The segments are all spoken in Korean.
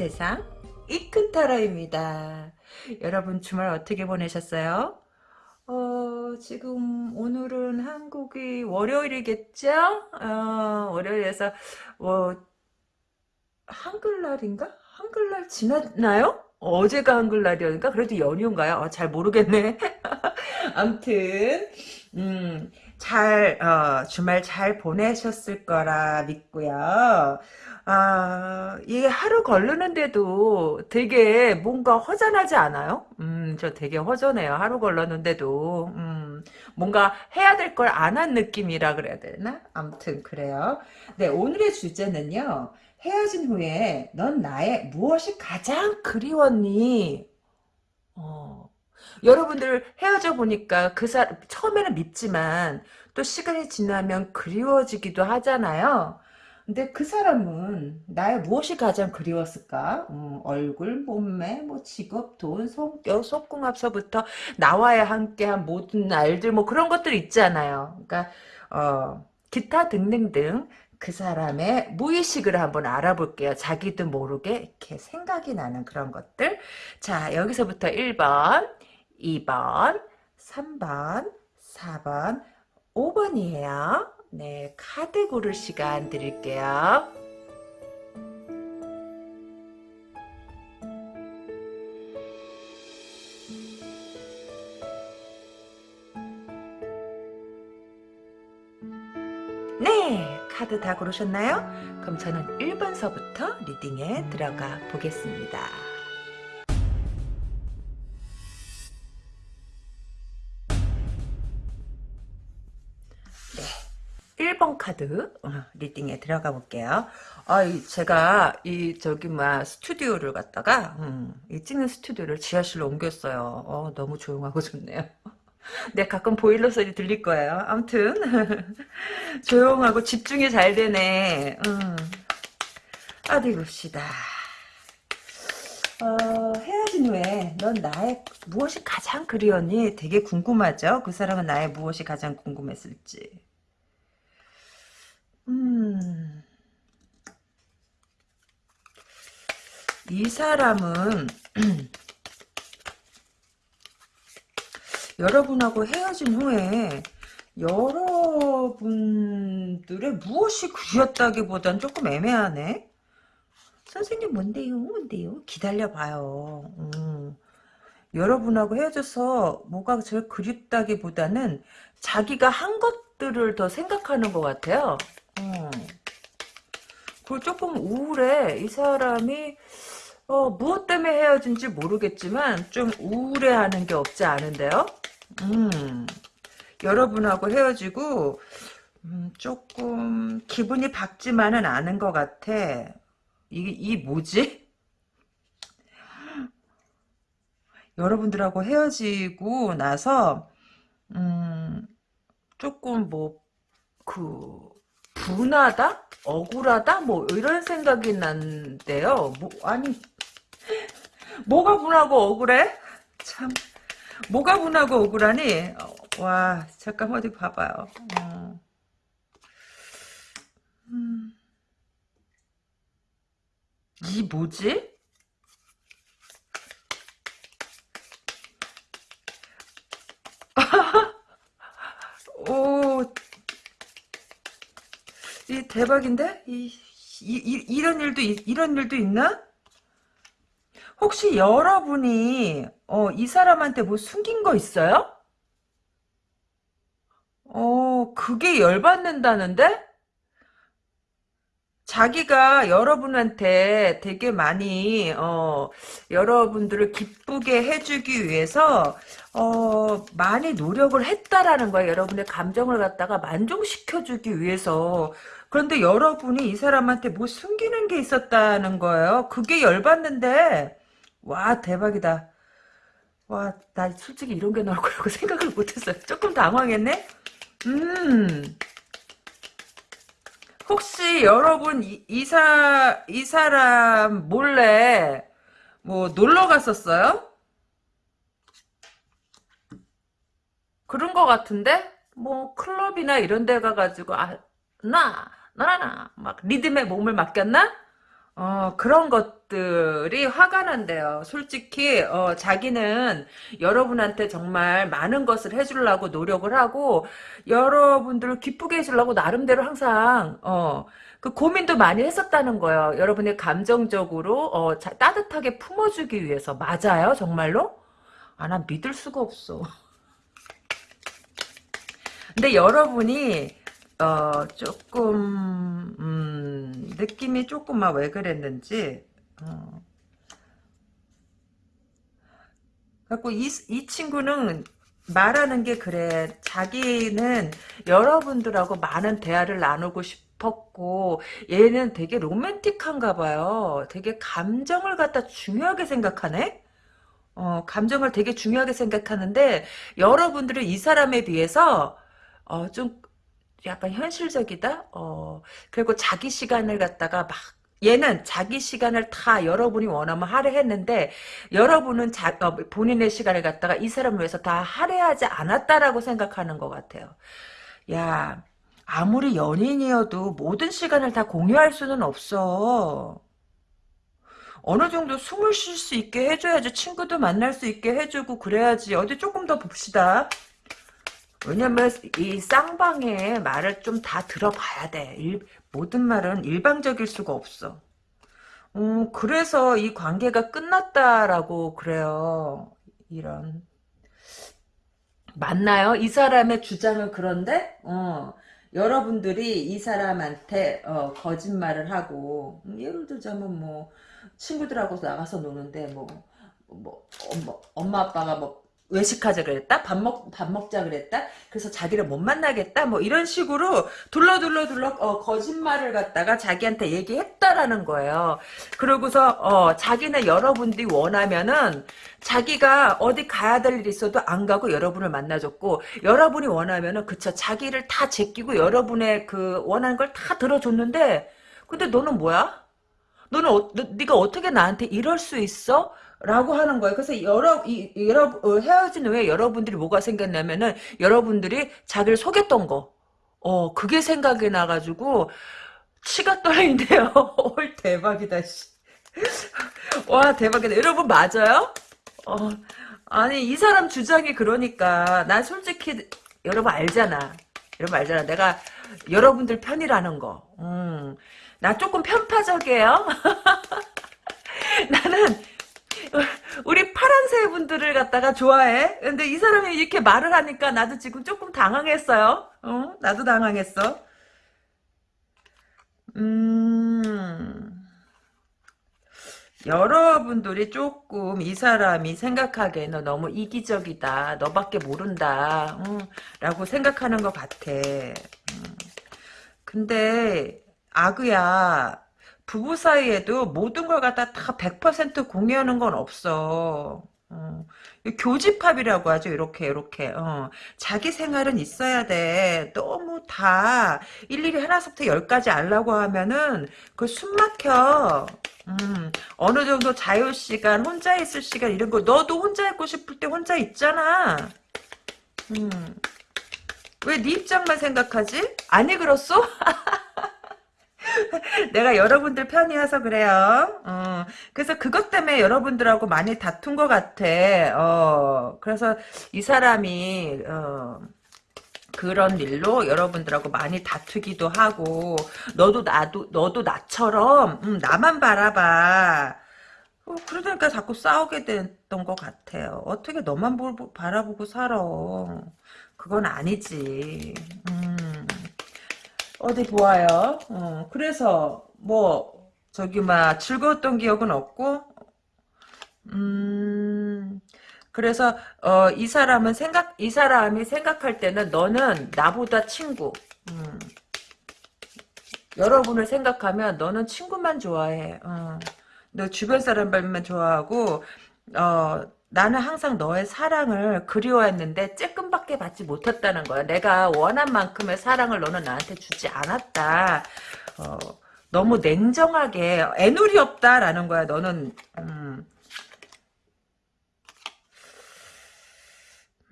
세상 이큰타로입니다. 여러분 주말 어떻게 보내셨어요? 어, 지금 오늘은 한국이 월요일이겠죠? 어, 월요일에서 뭐 한글날인가? 한글날 지났나요? 어제가 한글날이었는가? 그래도 연휴인가요? 어, 잘 모르겠네. 암튼 음, 잘 어, 주말 잘 보내셨을 거라 믿고요. 아, 이게 하루 걸르는데도 되게 뭔가 허전하지 않아요? 음, 저 되게 허전해요. 하루 걸렀는데도. 음, 뭔가 해야 될 걸 안 한 느낌이라 그래야 되나? 아무튼 그래요. 네, 오늘의 주제는요. 헤어진 후에 넌 나의 무엇이 가장 그리웠니? 어, 여러분들 헤어져 보니까 그 사람 처음에는 밉지만 또 시간이 지나면 그리워지기도 하잖아요. 근데 그 사람은 나의 무엇이 가장 그리웠을까? 음, 얼굴, 몸매, 뭐 직업, 돈, 성격, 속궁합서부터 나와야 함께한 모든 날들 뭐 그런 것들 있잖아요. 그러니까 어, 기타 등등등 그 사람의 무의식을 한번 알아볼게요. 자기도 모르게 이렇게 생각이 나는 그런 것들. 자 여기서부터 1번, 2번, 3번, 4번, 5번이에요. 네, 카드 고를 시간 드릴게요. 네, 카드 다 고르셨나요? 그럼 저는 1번서부터 리딩에 들어가 보겠습니다. 카드 어, 리딩에 들어가 볼게요. 아, 제가 이 저기 막 스튜디오를 갔다가 음, 이 찍는 스튜디오를 지하실로 옮겼어요. 어, 너무 조용하고 좋네요. 네, 가끔 보일러 소리 들릴 거예요. 아무튼 조용하고 집중이 잘 되네. 음. 어디 봅시다. 어, 헤어진 후에 넌 나의 무엇이 가장 그리웠니? 되게 궁금하죠? 그 사람은 나의 무엇이 가장 궁금했을지. 음. 이 사람은 여러분하고 헤어진 후에 여러분들의 무엇이 그리웠다기보단 조금 애매하네. 선생님 뭔데요? 뭔데요? 기다려봐요. 음. 여러분하고 헤어져서 뭐가 제일 그립다기보다는 자기가 한 것들을 더 생각하는 것 같아요. 음. 그리고 조금 우울해. 이 사람이 어, 무엇 때문에 헤어진지 모르겠지만 좀 우울해하는 게 없지 않은데요. 음. 여러분하고 헤어지고 음, 조금 기분이 밝지만은 않은 것 같아. 이, 이 뭐지? 여러분들하고 헤어지고 나서 음, 조금 뭐 그 분하다? 억울하다? 뭐 이런 생각이 난데요. 뭐 아니 뭐가 분하고 억울해? 참 뭐가 분하고 억울하니? 와 잠깐 어디 봐봐요. 어. 음. 이 뭐지? 오 이 대박인데? 이, 이, 이, 이 런 일도, 이런 일도 있나? 혹시 여러분이, 어, 이 사람한테 뭐 숨긴 거 있어요? 어, 그게 열받는다는데? 자기가 여러분한테 되게 많이 어, 여러분들을 기쁘게 해주기 위해서 어, 많이 노력을 했다라는 거예요. 여러분의 감정을 갖다가 만족시켜주기 위해서 그런데 여러분이 이 사람한테 뭐 숨기는 게 있었다는 거예요. 그게 열받는데 와 대박이다. 와 나 솔직히 이런 게 나올 거라고 생각을 못했어요. 조금 당황했네. 음. 혹시 여러분 이, 이사 이 사람 몰래 뭐 놀러 갔었어요? 그런 거 같은데 뭐 클럽이나 이런 데 가가지고 아 나 나나나 막 리듬에 몸을 맡겼나? 어, 그런 것들이 화가 난대요. 솔직히, 어, 자기는 여러분한테 정말 많은 것을 해주려고 노력을 하고, 여러분들을 기쁘게 해주려고 나름대로 항상, 어, 그 고민도 많이 했었다는 거예요. 여러분의 감정적으로, 어, 자- 따뜻하게 품어주기 위해서. 맞아요? 정말로? 아, 난 믿을 수가 없어. 근데 여러분이 어 조금 음 느낌이 조금 막왜 그랬는지 어. 갖고 이, 이 친구는 말하는 게 그래. 자기는 여러분들하고 많은 대화를 나누고 싶었고 얘는 되게 로맨틱한가 봐요. 되게 감정을 갖다 중요하게 생각하네? 어 감정을 되게 중요하게 생각하는데 여러분들은 이 사람에 비해서 어, 좀 약간 현실적이다? 어, 그리고 자기 시간을 갖다가 막 얘는 자기 시간을 다 여러분이 원하면 할애했는데 여러분은 자, 어, 본인의 시간을 갖다가 이 사람을 위해서 다 할애하지 않았다라고 생각하는 것 같아요. 야, 아무리 연인이어도 모든 시간을 다 공유할 수는 없어. 어느 정도 숨을 쉴 수 있게 해줘야지 친구도 만날 수 있게 해주고 그래야지 어디 조금 더 봅시다. 왜냐면 이 쌍방의 말을 좀 다 들어봐야 돼. 일, 모든 말은 일방적일 수가 없어. 음, 그래서 이 관계가 끝났다라고 그래요. 이런. 맞나요? 이 사람의 주장은 그런데, 어, 여러분들이 이 사람한테, 어, 거짓말을 하고, 음, 예를 들자면 뭐, 친구들하고 나가서 노는데, 뭐, 뭐, 엄마, 엄마 아빠가 뭐, 외식하자 그랬다? 밥 먹, 밥 먹자 그랬다? 그래서 자기를 못 만나겠다? 뭐 이런 식으로 둘러둘러둘러 어, 거짓말을 갖다가 자기한테 얘기했다라는 거예요. 그러고서 어, 자기는 여러분들이 원하면은 자기가 어디 가야 될 일이 있어도 안 가고 여러분을 만나줬고 여러분이 원하면은 그쵸 자기를 다 제끼고 여러분의 그 원하는 걸 다 들어줬는데 근데 너는 뭐야? 너는 어, 너, 네가 어떻게 나한테 이럴 수 있어? 라고 하는 거예요. 그래서 여러 이 여러 어, 헤어진 후에 여러분들이 뭐가 생겼냐면은 여러분들이 자기를 속였던 거. 어, 그게 생각이 나가지고 치가 떨리는데요. 헐 대박이다. 씨. 와 대박이다. 여러분 맞아요? 어, 아니 이 사람 주장이 그러니까 난 솔직히 여러분 알잖아. 여러분 알잖아. 내가 여러분들 편이라는 거. 음, 나 조금 편파적이에요. 나는 우리 파랑새 분들을 갖다가 좋아해. 근데 이 사람이 이렇게 말을 하니까 나도 지금 조금 당황했어요. 어? 나도 당황했어. 음, 여러분들이 조금 이 사람이 생각하기에는 너무 이기적이다. 너밖에 모른다. 음, 라고 생각하는 것 같아. 음. 근데 아그야 부부 사이에도 모든 걸 갖다 다 100% 공유하는 건 없어. 어. 교집합이라고 하죠. 이렇게 이렇게. 어. 자기 생활은 있어야 돼. 너무 다 일일이 하나부터 열까지 알라고 하면은 그 숨 막혀. 음, 어느 정도 자유 시간, 혼자 있을 시간 이런 거 너도 혼자 있고 싶을 때 혼자 있잖아. 음. 왜 네 입장만 생각하지? 아니 그렇소? 내가 여러분들 편이어서 그래요. 어, 그래서 그것 때문에 여러분들하고 많이 다툰 것 같아. 어, 그래서 이 사람이 어, 그런 일로 여러분들하고 많이 다투기도 하고 너도 나도 너도 나처럼 음, 나만 바라봐. 어, 그러니까 자꾸 싸우게 됐던 것 같아요. 어떻게 너만 볼, 바라보고 살아. 그건 아니지. 음. 어디 보아요. 어, 그래서 뭐 저기 막 즐거웠던 기억은 없고 음 그래서 어, 이 사람은 생각 이 사람이 생각할 때는 너는 나보다 친구. 음, 여러분을 생각하면 너는 친구만 좋아해. 어, 너 주변 사람들만 좋아하고 어, 나는 항상 너의 사랑을 그리워했는데 쬐끔밖에 받지 못했다는 거야. 내가 원한 만큼의 사랑을 너는 나한테 주지 않았다. 어, 너무 냉정하게 애누리 없다라는 거야. 너는 음,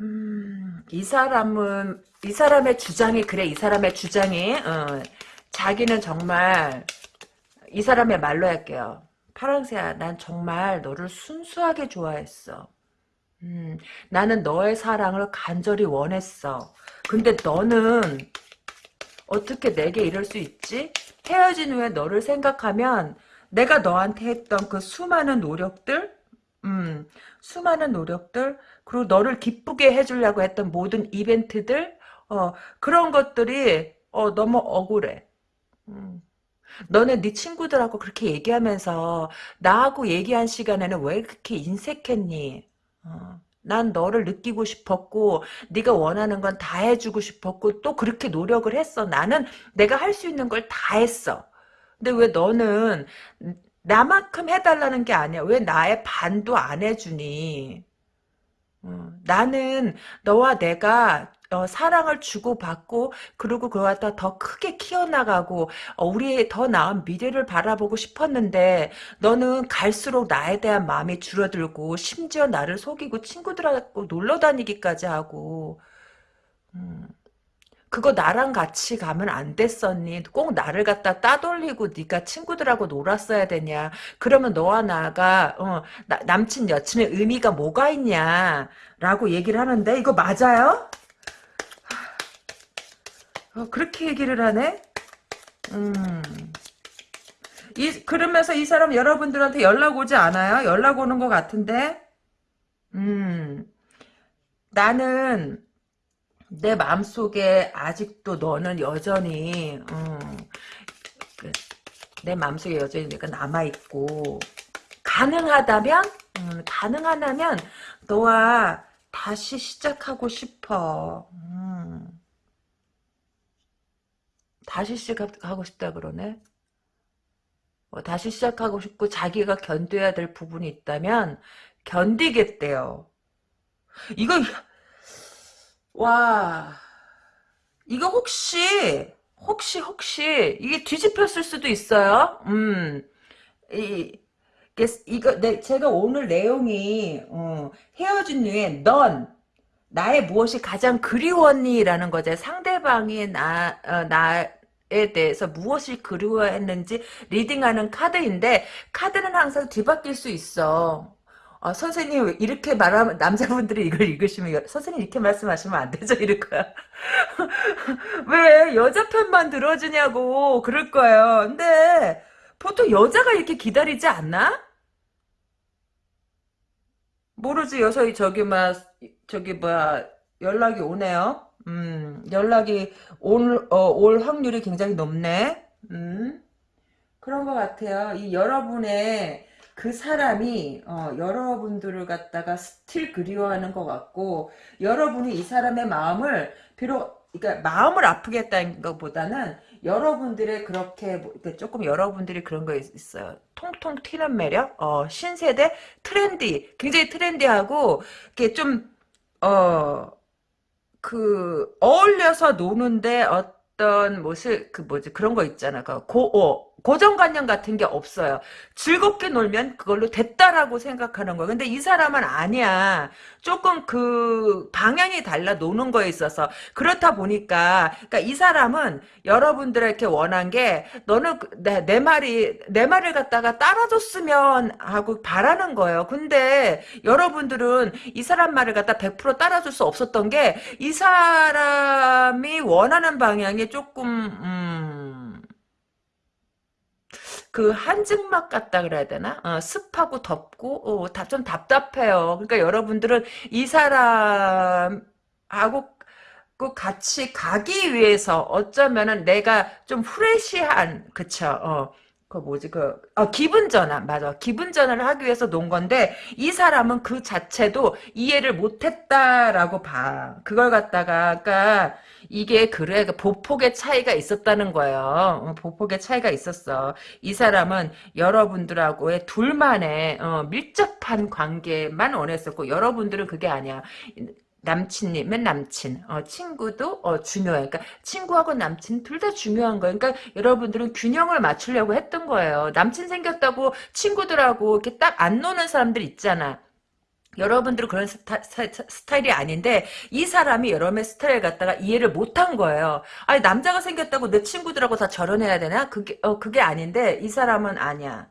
음, 이 사람은 이 사람의 주장이 그래. 이 사람의 주장이 어, 자기는 정말 이 사람의 말로 할게요. 파랑새야, 난 정말 너를 순수하게 좋아했어. 음, 나는 너의 사랑을 간절히 원했어. 근데 너는 어떻게 내게 이럴 수 있지? 헤어진 후에 너를 생각하면 내가 너한테 했던 그 수많은 노력들, 음, 수많은 노력들, 그리고 너를 기쁘게 해주려고 했던 모든 이벤트들, 어, 그런 것들이, 어, 너무 억울해. 음. 너네 네 친구들하고 그렇게 얘기하면서 나하고 얘기한 시간에는 왜 그렇게 인색했니? 어. 난 너를 느끼고 싶었고 네가 원하는 건 다 해주고 싶었고 또 그렇게 노력을 했어. 나는 내가 할 수 있는 걸 다 했어. 근데 왜 너는 나만큼 해달라는 게 아니야. 왜 나의 반도 안 해주니? 어, 나는 너와 내가 어, 사랑을 주고받고 그리고 갖다 더 크게 키워나가고 어, 우리의 더 나은 미래를 바라보고 싶었는데 너는 갈수록 나에 대한 마음이 줄어들고 심지어 나를 속이고 친구들하고 놀러 다니기까지 하고 음, 그거 나랑 같이 가면 안 됐었니? 꼭 나를 갖다 따돌리고 네가 친구들하고 놀았어야 되냐? 그러면 너와 나가 어, 나, 남친 여친의 의미가 뭐가 있냐? 라고 얘기를 하는데 이거 맞아요? 어, 그렇게 얘기를 하네? 음. 이, 그러면서 이 사람 여러분들한테 연락 오지 않아요? 연락 오는 것 같은데? 음. 나는 내 마음속에 아직도 너는 여전히 음, 그, 내 마음속에 여전히 내가 남아있고 가능하다면 음, 가능하다면 너와 다시 시작하고 싶어 음. 다시 시작하고 싶다 그러네 어, 다시 시작하고 싶고 자기가 견뎌야 될 부분이 있다면 견디겠대요 이거 와, 이거 혹시, 혹시, 혹시, 이게 뒤집혔을 수도 있어요? 음, 이, 이거, 내, 제가 오늘 내용이, 어, 헤어진 후에 넌, 나의 무엇이 가장 그리웠니? 라는 거죠. 상대방이 나, 어, 나 에 대해서 무엇이 그리워했는지 reading하는 카드인데, 카드는 항상 뒤바뀔 수 있어. 아, 선생님 이렇게 말하면 남자분들이 이걸 읽으시면 선생님 이렇게 말씀하시면 안 되죠 이럴 거야 왜 여자 편만 들어주냐고 그럴 거예요 근데 보통 여자가 이렇게 기다리지 않나? 모르지 여서 저기 막 저기 뭐야 연락이 오네요 음 연락이 올, 어, 올 확률이 굉장히 높네. 음 그런 것 같아요. 이 여러분의 그 사람이 어, 여러분들을 갖다가 still 그리워하는 것 같고 여러분이 이 사람의 마음을 비록 그러니까 마음을 아프게 했다는 것보다는 여러분들의 그렇게 뭐, 조금 여러분들이 그런 거 있어요. 통통 튀는 매력, 어, 신세대? 트렌디, 굉장히 트렌디하고 이렇게 좀 어 그 어울려서 노는데 어떤 모습 그 뭐지 그런 거 있잖아. 그 고, 어, 고정관념 같은 게 없어요. 즐겁게 놀면 그걸로 됐다라고 생각하는 거예요. 근데 이 사람은 아니야. 조금 그 방향이 달라 노는 거에 있어서 그렇다 보니까 그러니까 이 사람은 여러분들에게 원한 게 너는 그, 내, 내 말이 내 말을 갖다가 따라줬으면 하고 바라는 거예요. 근데 여러분들은 이 사람 말을 갖다 100% 따라줄 수 없었던 게 이 사람이 원하는 방향이 조금 음, 그 한증막 같다 그래야 되나? 어, 습하고 덥고 어, 좀 답답해요. 그러니까 여러분들은 이 사람하고 그 같이 가기 위해서 어쩌면은 내가 좀 프레시한 그쵸? 어. 그 뭐지 그 어, 기분 전환 맞아 기분 전환을 하기 위해서 놓은 건데 이 사람은 그 자체도 이해를 못했다라고 봐 그걸 갖다가 그러니까 이게 그래 그 보폭의 차이가 있었다는 거예요. 어, 보폭의 차이가 있었어. 이 사람은 여러분들하고의 둘만의 어, 밀접한 관계만 원했었고 여러분들은 그게 아니야. 남친님은 남친, 어, 친구도 어, 중요해. 그러니까 친구하고 남친 둘 다 중요한 거예요. 그러니까 여러분들은 균형을 맞추려고 했던 거예요. 남친 생겼다고 친구들하고 이렇게 딱 안 노는 사람들 있잖아. 여러분들은 그런 스타, 일이 아닌데 이 사람이 여러분의 스타일 갖다가 이해를 못한 거예요. 아니 남자가 생겼다고 내 친구들하고 다 저런해야 되나? 그게 어 그게 아닌데 이 사람은 아니야.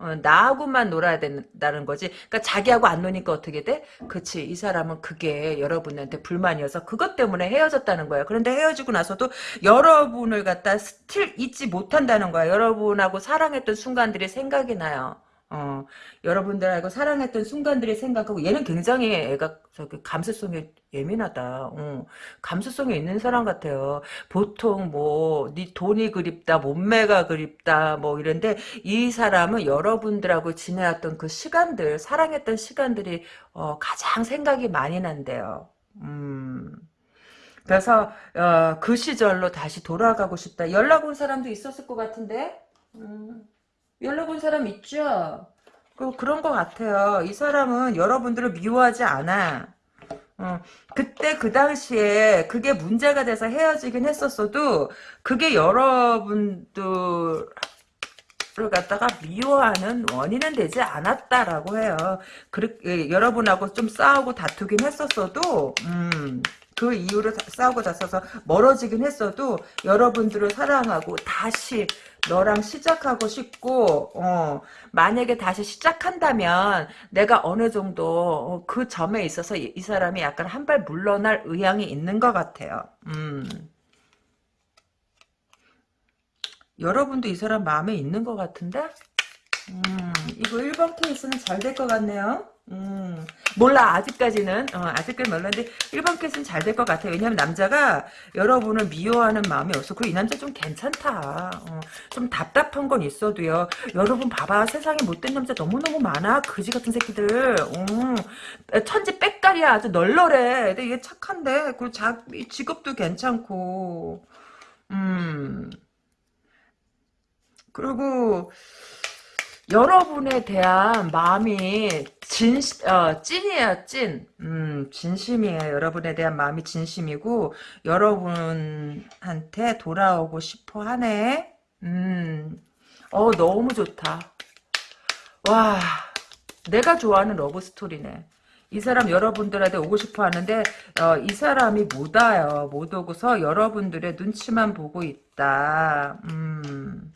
어, 나하고만 놀아야 된다는 거지. 그러니까 자기하고 안 노니까 어떻게 돼? 그치. 이 사람은 그게 여러분한테 불만이어서 그것 때문에 헤어졌다는 거야. 그런데 헤어지고 나서도 여러분을 갖다 스틸 잊지 못한다는 거야. 여러분하고 사랑했던 순간들이 생각이 나요. 어, 여러분들하고 사랑했던 순간들이 생각하고 얘는 굉장히 애가 저기 감수성이 예민하다. 어, 감수성이 있는 사람 같아요. 보통 뭐 네 돈이 그립다, 몸매가 그립다, 뭐 이런데 이 사람은 여러분들하고 지내왔던 그 시간들, 사랑했던 시간들이 어, 가장 생각이 많이 난대요. 음. 그래서 어, 그 시절로 다시 돌아가고 싶다. 연락 온 사람도 있었을 것 같은데. 음. 연락 온 사람 있죠? 그, 그런 것 같아요. 이 사람은 여러분들을 미워하지 않아. 어, 그때 그 당시에 그게 문제가 돼서 헤어지긴 했었어도 그게 여러분들을 갖다가 미워하는 원인은 되지 않았다라고 해요. 그렇게 여러분하고 좀 싸우고 다투긴 했었어도 음, 그 이유로 싸우고 다퉈서 멀어지긴 했어도 여러분들을 사랑하고 다시 너랑 시작하고 싶고 어, 만약에 다시 시작한다면 내가 어느 정도 어, 그 점에 있어서 이, 이 사람이 약간 한 발 물러날 의향이 있는 것 같아요. 음. 여러분도 이 사람 마음에 있는 것 같은데? 음, 이거 1번 케이스는 잘 될 것 같네요. 음, 몰라. 아직까지는. 어, 아직까지 몰랐는데 1번 케이스는 잘 될 것 같아요. 왜냐면 남자가 여러분을 미워하는 마음이 없어. 그리고 이 남자 좀 괜찮다. 어, 좀 답답한 건 있어도요. 여러분 봐봐. 세상에 못된 남자 너무너무 많아. 그지 같은 새끼들. 음, 천지 빽깔이야. 아주 널널해. 근데 얘 착한데. 그리고 자, 직업도 괜찮고. 음. 그리고 여러분에 대한 마음이 진, 어, 찐이에요, 찐. 음, 진심이에요. 여러분에 대한 마음이 진심이고, 여러분한테 돌아오고 싶어 하네. 음, 어, 너무 좋다. 와, 내가 좋아하는 러브스토리네. 이 사람 여러분들한테 오고 싶어 하는데, 어, 이 사람이 못 와요. 못 오고서 여러분들의 눈치만 보고 있다. 음.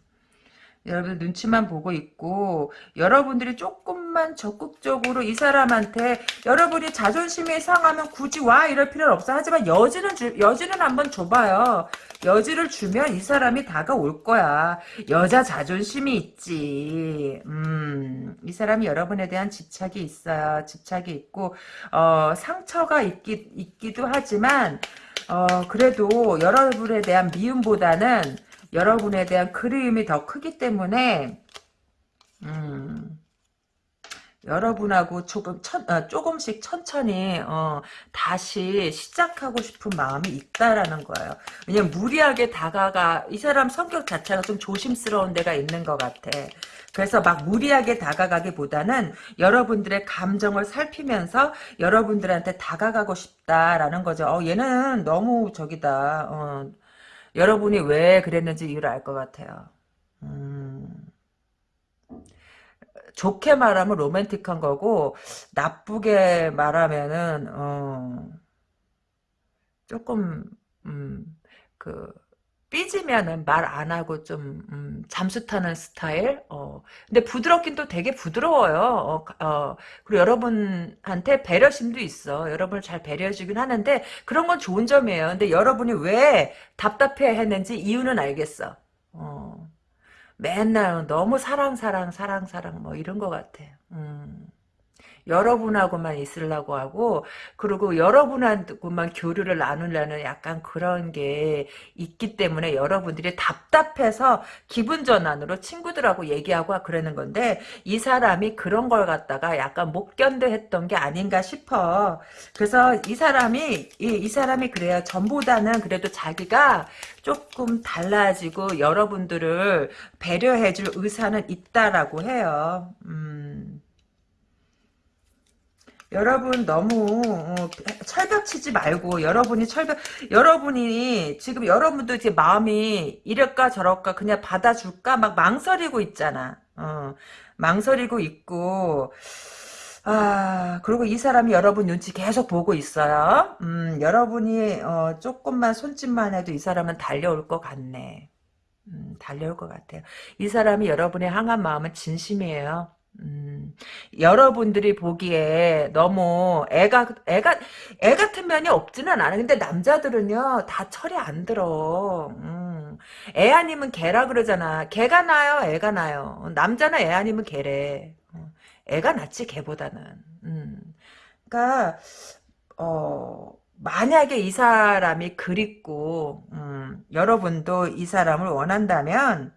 여러분 눈치만 보고 있고 여러분들이 조금만 적극적으로 이 사람한테 여러분이 자존심이 상하면 굳이 와 이럴 필요는 없어. 하지만 여지는 주, 여지는 한번 줘봐요. 여지를 주면 이 사람이 다가올 거야. 여자 자존심이 있지. 음이 사람이 여러분에 대한 집착이 있어요. 집착이 있고 어 상처가 있기, 있기도 하지만 어 그래도 여러분에 대한 미움보다는 여러분에 대한 그리움이 더 크기 때문에 음, 여러분하고 조금 천, 어, 조금씩 천천히 어, 다시 시작하고 싶은 마음이 있다라는 거예요. 왜냐면 무리하게 다가가 이 사람 성격 자체가 좀 조심스러운 데가 있는 것 같아. 그래서 막 무리하게 다가가기보다는 여러분들의 감정을 살피면서 여러분들한테 다가가고 싶다라는 거죠. 어, 얘는 너무 저기다. 어, 여러분이 왜 그랬는지 이유를 알 것 같아요. 음, 좋게 말하면 로맨틱한 거고 나쁘게 말하면은 어, 조금 음, 그 삐지면은 말 안 하고 좀 음, 잠수 타는 스타일. 어. 근데 부드럽긴 또 되게 부드러워요. 어, 어. 그리고 여러분한테 배려심도 있어. 여러분을 잘 배려해주긴 하는데 그런 건 좋은 점이에요. 근데 여러분이 왜 답답해 했는지 이유는 알겠어. 어. 맨날 너무 사랑 사랑 사랑 사랑 뭐 이런 것 같아. 음. 여러분하고만 있으려고 하고 그리고 여러분하고만 교류를 나누려는 약간 그런 게 있기 때문에 여러분들이 답답해서 기분 전환으로 친구들하고 얘기하고 그러는 건데 이 사람이 그런 걸 갖다가 약간 못 견뎌 했던 게 아닌가 싶어. 그래서 이 사람이 이, 이 사람이 그래요. 전보다는 그래도 자기가 조금 달라지고 여러분들을 배려해줄 의사는 있다라고 해요. 음. 여러분 너무 어, 철벽 치지 말고 여러분이 철벽 여러분이 지금 여러분도 이제 마음이 이럴까 저럴까 그냥 받아줄까 막 망설이고 있잖아. 어, 망설이고 있고 아, 그리고 이 사람이 여러분 눈치 계속 보고 있어요. 음, 여러분이, 어, 조금만 손짓만 해도 이 사람은 달려올 것 같네. 음, 달려올 것 같아요. 이 사람이 여러분의 향한 마음은 진심이에요. 음, 여러분들이 보기에 너무 애가, 애가, 애 같은 면이 없지는 않아. 근데 남자들은요, 다 철이 안 들어. 음, 애 아니면 개라 그러잖아. 개가 나요, 애가 나요. 남자는 애 아니면 개래. 어, 애가 낫지, 개보다는. 음, 그니까, 어, 만약에 이 사람이 그립고, 음, 여러분도 이 사람을 원한다면,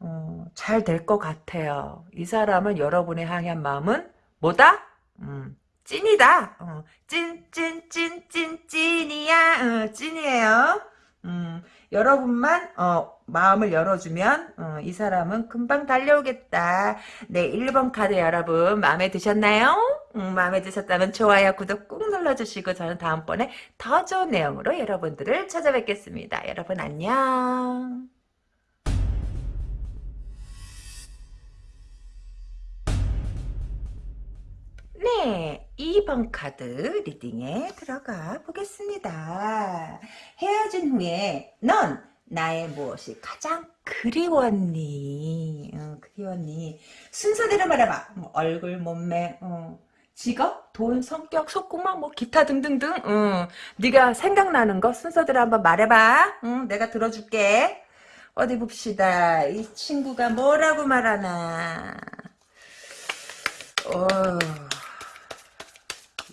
어, 잘 될 것 같아요. 이 사람은 여러분의 향한 마음은 뭐다? 음, 찐이다. 어, 찐, 찐, 찐, 찐, 찐이야. 어, 찐이에요. 음, 여러분만 어, 마음을 열어주면 어, 이 사람은 금방 달려오겠다. 네, 1번 카드 여러분 마음에 드셨나요? 음, 마음에 드셨다면 좋아요, 구독 꾹 눌러주시고 저는 다음번에 더 좋은 내용으로 여러분들을 찾아뵙겠습니다. 여러분 안녕. 네, 2번 카드 리딩에 들어가 보겠습니다. 헤어진 후에 넌 나의 무엇이 가장 그리웠니? 어, 그리웠니? 순서대로 말해봐. 뭐 얼굴, 몸매, 어, 직업, 돈, 성격, 속구멍, 뭐 기타 등등등. 어, 네가 생각나는 거 순서대로 한번 말해봐. 응, 내가 들어줄게. 어디 봅시다. 이 친구가 뭐라고 말하나. 어...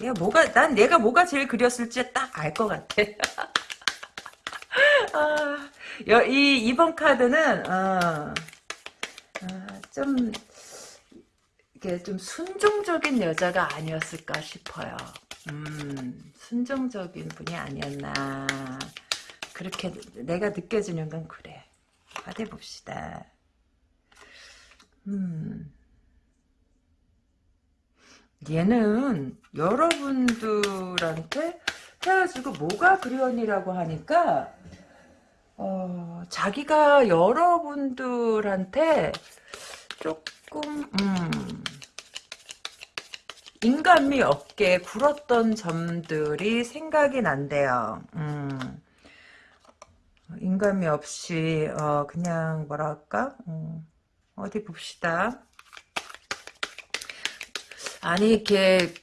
얘 뭐가 난 얘가 뭐가 제일 그렸을지 딱 알 것 같아. 아, 여, 이 이번 카드는 어, 아, 좀 이게 좀 순종적인 여자가 아니었을까 싶어요. 음, 순종적인 분이 아니었나 그렇게 내가 느껴지는 건 그래. 어디 봅시다. 음. 얘는 여러분들한테 헤어지고 뭐가 그리웠니라고 하니까 어, 자기가 여러분들한테 조금 음, 인간미 없게 굴었던 점들이 생각이 난대요. 음, 인간미 없이 어, 그냥 뭐랄까 음, 어디 봅시다. 아니 이렇게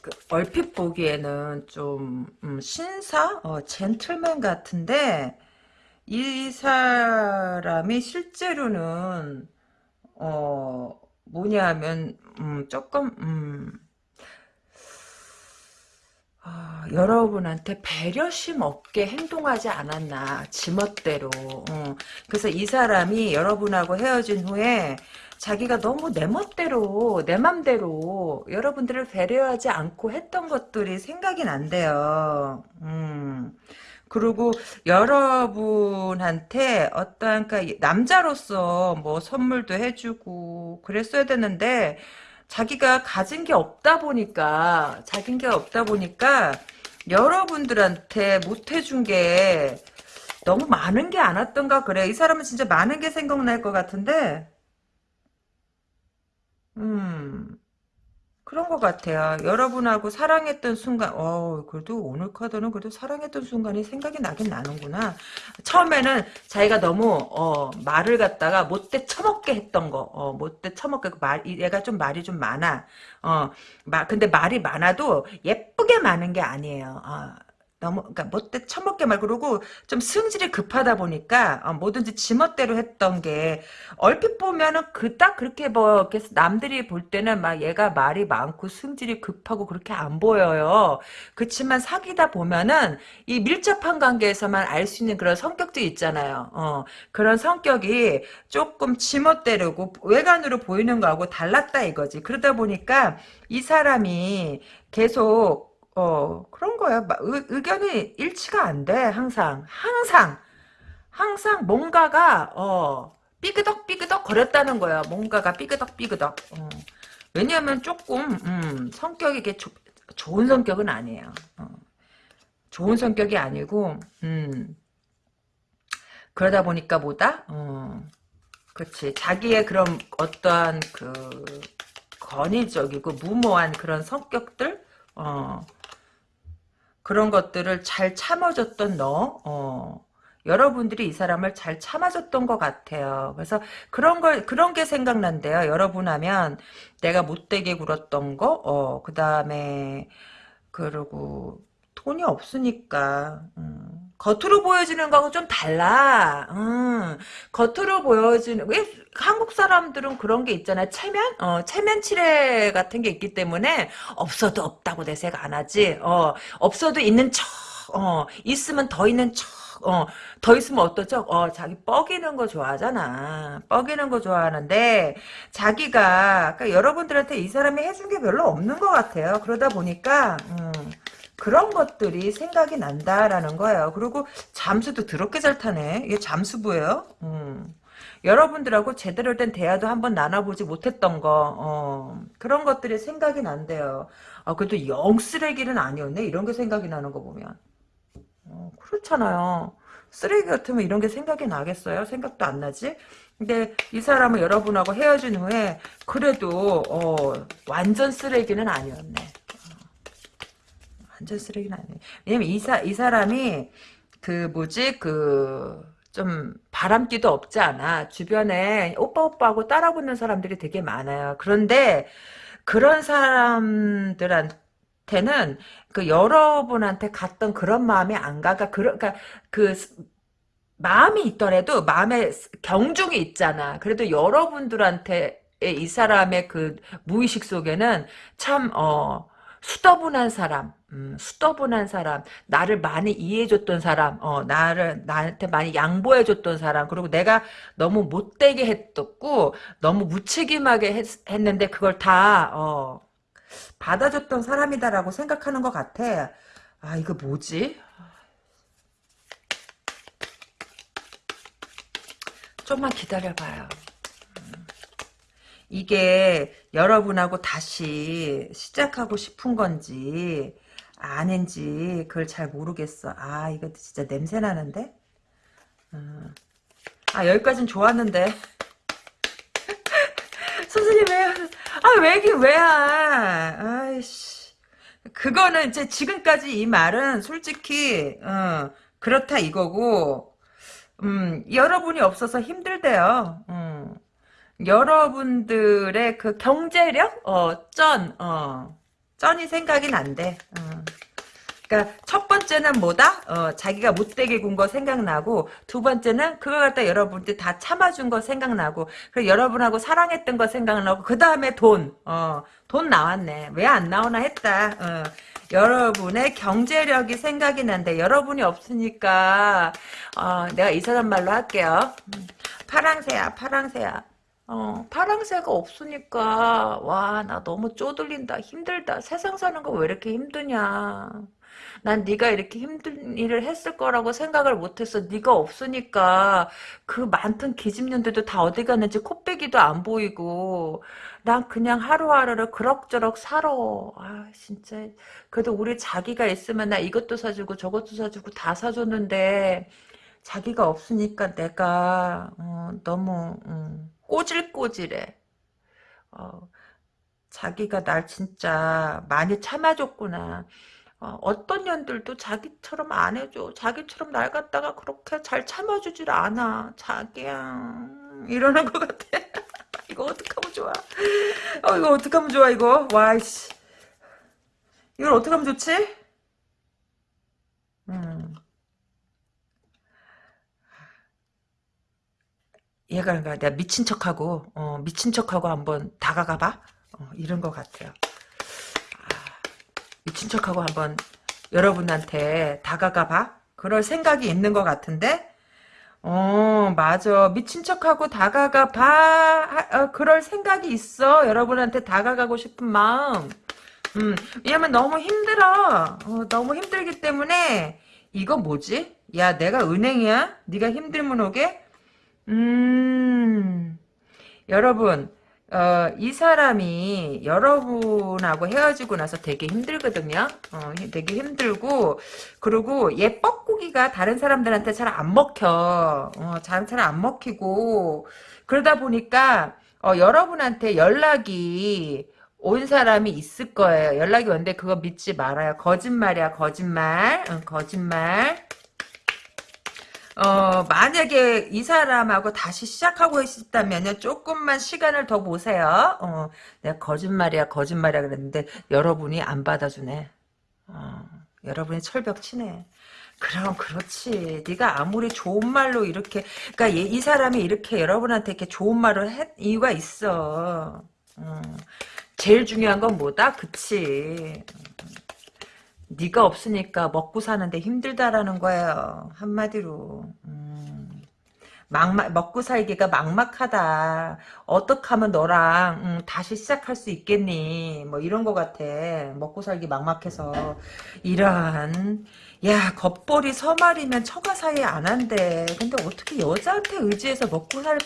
그 얼핏 보기에는 좀 음, 신사, 어, 젠틀맨 같은데 이 사람이 실제로는 어 뭐냐면 음, 조금 음, 아, 여러분한테 배려심 없게 행동하지 않았나 지멋대로 어. 그래서 이 사람이 여러분하고 헤어진 후에 자기가 너무 내 멋대로 내 맘대로 여러분들을 배려하지 않고 했던 것들이 생각이 난대요. 음. 그리고 여러분한테 어떠한 그 남자로서 뭐 선물도 해주고 그랬어야 되는데 자기가 가진 게 없다 보니까 자긴 게 없다 보니까 여러분들한테 못 해준 게 너무 많은 게 않았던가 그래. 이 사람은 진짜 많은 게 생각날 것 같은데 음, 그런 것 같아요. 여러분하고 사랑했던 순간, 어, 그래도 오늘 카드는 그래도 사랑했던 순간이 생각이 나긴 나는구나. 처음에는 자기가 너무, 어, 말을 갖다가 못돼 처먹게 했던 거, 어, 못돼 처먹게, 그 말, 얘가 좀 말이 좀 많아. 어, 마, 근데 말이 많아도 예쁘게 많은 게 아니에요. 어. 너무 그러니까 못돼 처먹게 말 그러고 좀 승질이 급하다 보니까 어, 뭐든지 지멋대로 했던 게 얼핏 보면은 그 딱 그렇게 뭐 남들이 볼 때는 막 얘가 말이 많고 승질이 급하고 그렇게 안 보여요. 그렇지만 사귀다 보면은 이 밀접한 관계에서만 알 수 있는 그런 성격도 있잖아요. 어, 그런 성격이 조금 지멋대로고 외관으로 보이는 거하고 달랐다 이거지. 그러다 보니까 이 사람이 계속 어, 그런 거야. 의, 의견이 일치가 안 돼, 항상. 항상. 항상 뭔가가, 어, 삐그덕 삐그덕 거렸다는 거야. 뭔가가 삐그덕 삐그덕. 어. 왜냐하면 조금, 음, 성격이 이게 조, 좋은 성격은 아니에요. 어. 좋은 성격이 아니고, 음, 그러다 보니까 뭐다? 어, 그렇지. 자기의 그런 어떠한 그, 건의적이고 무모한 그런 성격들 어, 그런 것들을 잘 참아줬던 너 어, 여러분들이 이 사람을 잘 참아줬던 것 같아요. 그래서 그런 걸 그런 게 생각난대요. 여러분 하면 내가 못되게 굴었던 거, 어, 그 다음에 그리고 돈이 없으니까 음, 겉으로 보여지는 거하고 좀 달라. 음, 겉으로 보여지는 왜 한국 사람들은 그런 게 있잖아요. 체면, 어, 체면 칠해 같은 게 있기 때문에 없어도 없다고 내색 안 하지. 어, 없어도 있는 척, 어, 있으면 더 있는 척. 어, 더 있으면 어떠죠? 어, 자기 뻐기는 거 좋아하잖아. 뻐기는 거 좋아하는데, 자기가, 그러니까 여러분들한테 이 사람이 해준 게 별로 없는 것 같아요. 그러다 보니까, 음, 그런 것들이 생각이 난다라는 거예요. 그리고 잠수도 더럽게 잘 타네. 이게 잠수부예요. 음. 여러분들하고 제대로 된 대화도 한번 나눠보지 못했던 거 어, 그런 것들이 생각이 난대요. 아, 그래도 영 쓰레기는 아니었네. 이런 게 생각이 나는 거 보면. 어, 그렇잖아요. 쓰레기 같으면 이런 게 생각이 나겠어요? 생각도 안 나지? 근데 이 사람은 여러분하고 헤어진 후에 그래도 어, 완전 쓰레기는 아니었네. 완전 쓰레기는 아니에요. 왜냐면 이, 사, 이 사람이 그 뭐지 그 좀 바람기도 없지 않아. 주변에 오빠 오빠하고 따라붙는 사람들이 되게 많아요. 그런데 그런 사람들한테는 그 여러분한테 갔던 그런 마음이 안 가가 그러, 그러니까 그 마음이 있더라도 마음에 경중이 있잖아. 그래도 여러분들한테 이 사람의 그 무의식 속에는 참 어. 수더분한 사람, 음, 수더분한 사람, 나를 많이 이해해줬던 사람, 어, 나를, 나한테 많이 양보해줬던 사람, 그리고 내가 너무 못되게 했었고, 너무 무책임하게 했, 했는데, 그걸 다, 어, 받아줬던 사람이다라고 생각하는 것 같아. 아, 이거 뭐지? 좀만 기다려봐요. 이게 여러분하고 다시 시작하고 싶은 건지 아닌지 그걸 잘 모르겠어. 아 이거 진짜 냄새 나는데? 어. 아 여기까진 좋았는데 선생님 왜요? 아 왜긴 왜야? 아이씨 그거는 이제 지금까지 이 말은 솔직히 어, 그렇다 이거고 음 여러분이 없어서 힘들대요. 음. 여러분들의 그 경제력, 어, 쩐, 어, 쩐이 생각이 난대. 어. 그러니까 첫 번째는 뭐다? 어, 자기가 못되게 군 거 생각나고 두 번째는 그걸 갖다 여러분들 다 참아준 거 생각나고 그리고 여러분하고 사랑했던 거 생각나고 그 다음에 돈, 어, 돈 나왔네. 왜 안 나오나 했다. 어. 여러분의 경제력이 생각이 난데 여러분이 없으니까 어, 내가 이 사람 말로 할게요. 음, 파랑새야, 파랑새야. 어, 파랑새가 없으니까 와 나 너무 쪼들린다 힘들다. 세상 사는 거 왜 이렇게 힘드냐? 난 네가 이렇게 힘든 일을 했을 거라고 생각을 못했어. 네가 없으니까 그 많던 기집년들도 다 어디 갔는지 코빼기도 안 보이고 난 그냥 하루하루를 그럭저럭 살아. 아 진짜. 그래도 우리 자기가 있으면 나 이것도 사주고 저것도 사주고 다 사줬는데 자기가 없으니까 내가 어, 너무 음. 꼬질꼬질해. 어, 자기가 날 진짜 많이 참아줬구나. 어, 떤 년들도 자기처럼 안 해줘. 자기처럼 날 갖다가 그렇게 잘 참아주질 않아. 자기야. 이러는 것 같아. 이거 어떡하면 좋아. 어, 이거 어떡하면 좋아, 이거. 와이씨. 이걸 어떡하면 좋지? 음. 얘가 그러니까 내가 미친 척하고 어, 미친 척하고 한번 다가가봐. 어, 이런 것 같아요. 아, 미친 척하고 한번 여러분한테 다가가봐. 그럴 생각이 있는 것 같은데? 어 맞아. 미친 척하고 다가가봐. 어, 그럴 생각이 있어. 여러분한테 다가가고 싶은 마음. 음 왜냐면 너무 힘들어. 어, 너무 힘들기 때문에 이거 뭐지? 야 내가 은행이야? 네가 힘들면 오게 음, 여러분, 어, 이 사람이 여러분하고 헤어지고 나서 되게 힘들거든요. 어, 되게 힘들고, 그리고 얘 뻐꾸기가 다른 사람들한테 잘 안 먹혀. 어, 잘잘 안 먹히고, 그러다 보니까, 어, 여러분한테 연락이 온 사람이 있을 거예요. 연락이 왔는데 그거 믿지 말아요. 거짓말이야, 거짓말. 응, 거짓말. 어, 만약에 이 사람하고 다시 시작하고 싶다면요, 조금만 시간을 더 보세요. 어, 내가 거짓말이야, 거짓말이야 그랬는데, 여러분이 안 받아주네. 어, 여러분이 철벽 치네. 그럼 그렇지. 네가 아무리 좋은 말로 이렇게, 그러니까 얘, 이 사람이 이렇게 여러분한테 이렇게 좋은 말을 했 이유가 있어. 어, 제일 중요한 건 뭐다? 그치. 네가 없으니까 먹고 사는데 힘들다라는 거예요. 한마디로. 음, 막막 먹고 살기가 막막하다. 어떻게 하면 너랑 음, 다시 시작할 수 있겠니? 뭐 이런 거 같아. 먹고 살기 막막해서 이러한 야 겉벌이 서말이면 처가 사이 안 한대. 근데 어떻게 여자한테 의지해서 먹고 살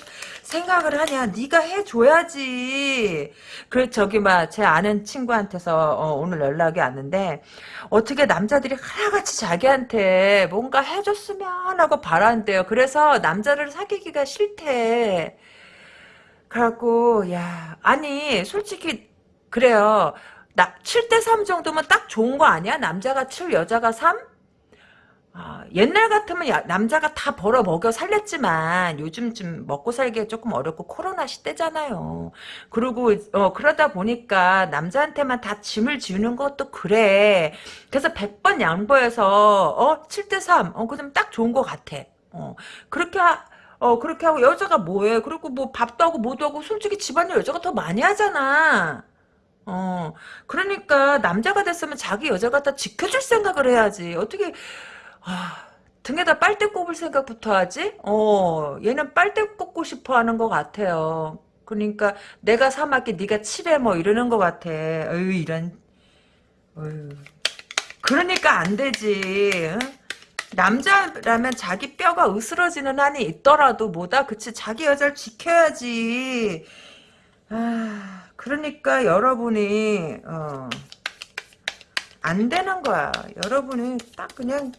생각을 하냐? 네가 해줘야지. 그래 저기 막 제 아는 친구한테서 어, 오늘 연락이 왔는데 어떻게 남자들이 하나같이 자기한테 뭔가 해줬으면 하고 바란대요. 그래서 남자를 사귀기가 싫대. 그래갖고 야 아니 솔직히 그래요. 나 7대 3 정도면 딱 좋은 거 아니야? 남자가 7, 여자가 3? 아, 옛날 같으면 야- 남자가 다 벌어 먹여 살렸지만 요즘 좀 먹고 살기가 조금 어렵고 코로나 시대잖아요. 그리고 어, 그러다 보니까 남자한테만 다 짐을 지우는 것도 그래. 그래서 100번 양보해서 어 7대 3 어 그럼 딱 좋은 것 같아. 어 그렇게 하, 어 그렇게 하고 여자가 뭐해? 그리고 뭐 밥도 하고 뭐도 하고 솔직히 집안일 여자가 더 많이 하잖아. 어, 그러니까 남자가 됐으면 자기 여자 갖다 지켜줄 생각을 해야지. 어떻게 아, 등에다 빨대 꼽을 생각부터 하지? 어, 얘는 빨대 꼽고 싶어 하는 것 같아요. 그러니까 내가 사막에 네가 칠해 뭐 이러는 것 같아. 어휴 이런. 어휴. 그러니까 안 되지. 응? 남자라면 자기 뼈가 으스러지는 한이 있더라도 뭐다 그치 자기 여자를 지켜야지. 아, 그러니까 여러분이 어, 안 되는 거야. 여러분이 딱 그냥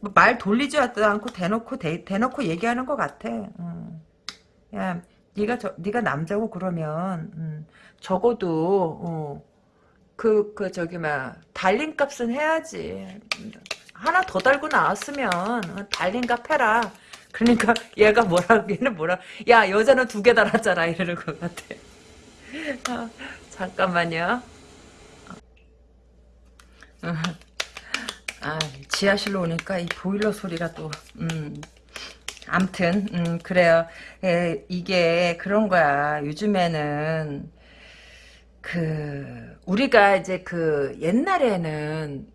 말 돌리지도 않고 대놓고 대, 대놓고 얘기하는 것 같아. 음. 야, 네가 저 네가 남자고 그러면 음, 적어도 어, 그, 그, 저기, 막, 달린 값은 해야지. 하나 더 달고 나왔으면, 어, 달린 값 해라. 그러니까, 얘가 뭐라, 얘는 뭐라, 야, 여자는 두 개 달았잖아. 이러는 것 같아. 아, 잠깐만요. 아, 지하실로 오니까 이 보일러 소리가 또, 음, 암튼, 음, 그래요. 에, 이게 그런 거야. 요즘에는, 그, 우리가 이제 그, 옛날에는,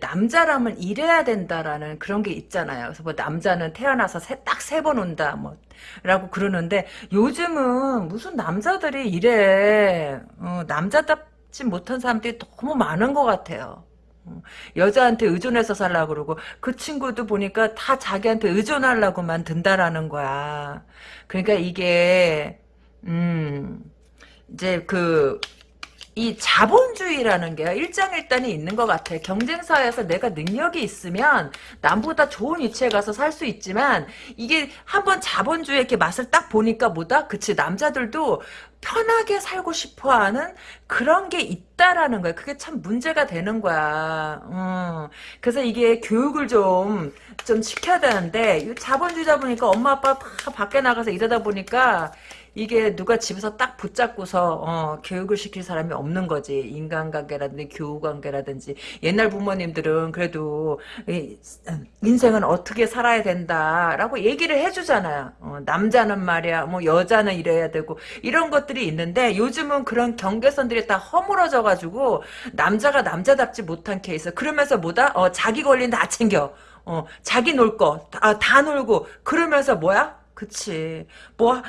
남자라면 이래야 된다라는 그런 게 있잖아요. 그래서 뭐 남자는 태어나서 딱 세 번 온다, 뭐, 라고 그러는데, 요즘은 무슨 남자들이 이래, 어, 남자답지 못한 사람들이 너무 많은 것 같아요. 어, 여자한테 의존해서 살라고 그러고 그 친구도 보니까 다 자기한테 의존하려고만 든다라는 거야. 그러니까 이게 음 이제 그 이 자본주의라는 게 일장일단이 있는 것 같아. 경쟁사에서 내가 능력이 있으면 남보다 좋은 위치에 가서 살 수 있지만 이게 한번 자본주의 이렇게 맛을 딱 보니까 뭐다? 그치 남자들도 편하게 살고 싶어하는 그런 게 있다라는 거야. 그게 참 문제가 되는 거야. 음. 그래서 이게 교육을 좀, 좀 시켜야 되는데, 이 자본주의다 보니까 엄마 아빠 다 밖에 나가서 일하다 보니까, 이게 누가 집에서 딱 붙잡고서 어, 교육을 시킬 사람이 없는 거지. 인간관계라든지 교우관계라든지. 옛날 부모님들은 그래도 이, 인생은 어떻게 살아야 된다라고 얘기를 해주잖아요. 어, 남자는 말이야 뭐 여자는 이래야 되고 이런 것들이 있는데 요즘은 그런 경계선들이 다 허물어져 가지고 남자가 남자답지 못한 케이스. 그러면서 뭐다? 어, 자기 권리는 다 챙겨. 어, 자기 놀 거, 다, 다 놀고, 그러면서 뭐야? 그치. 뭐,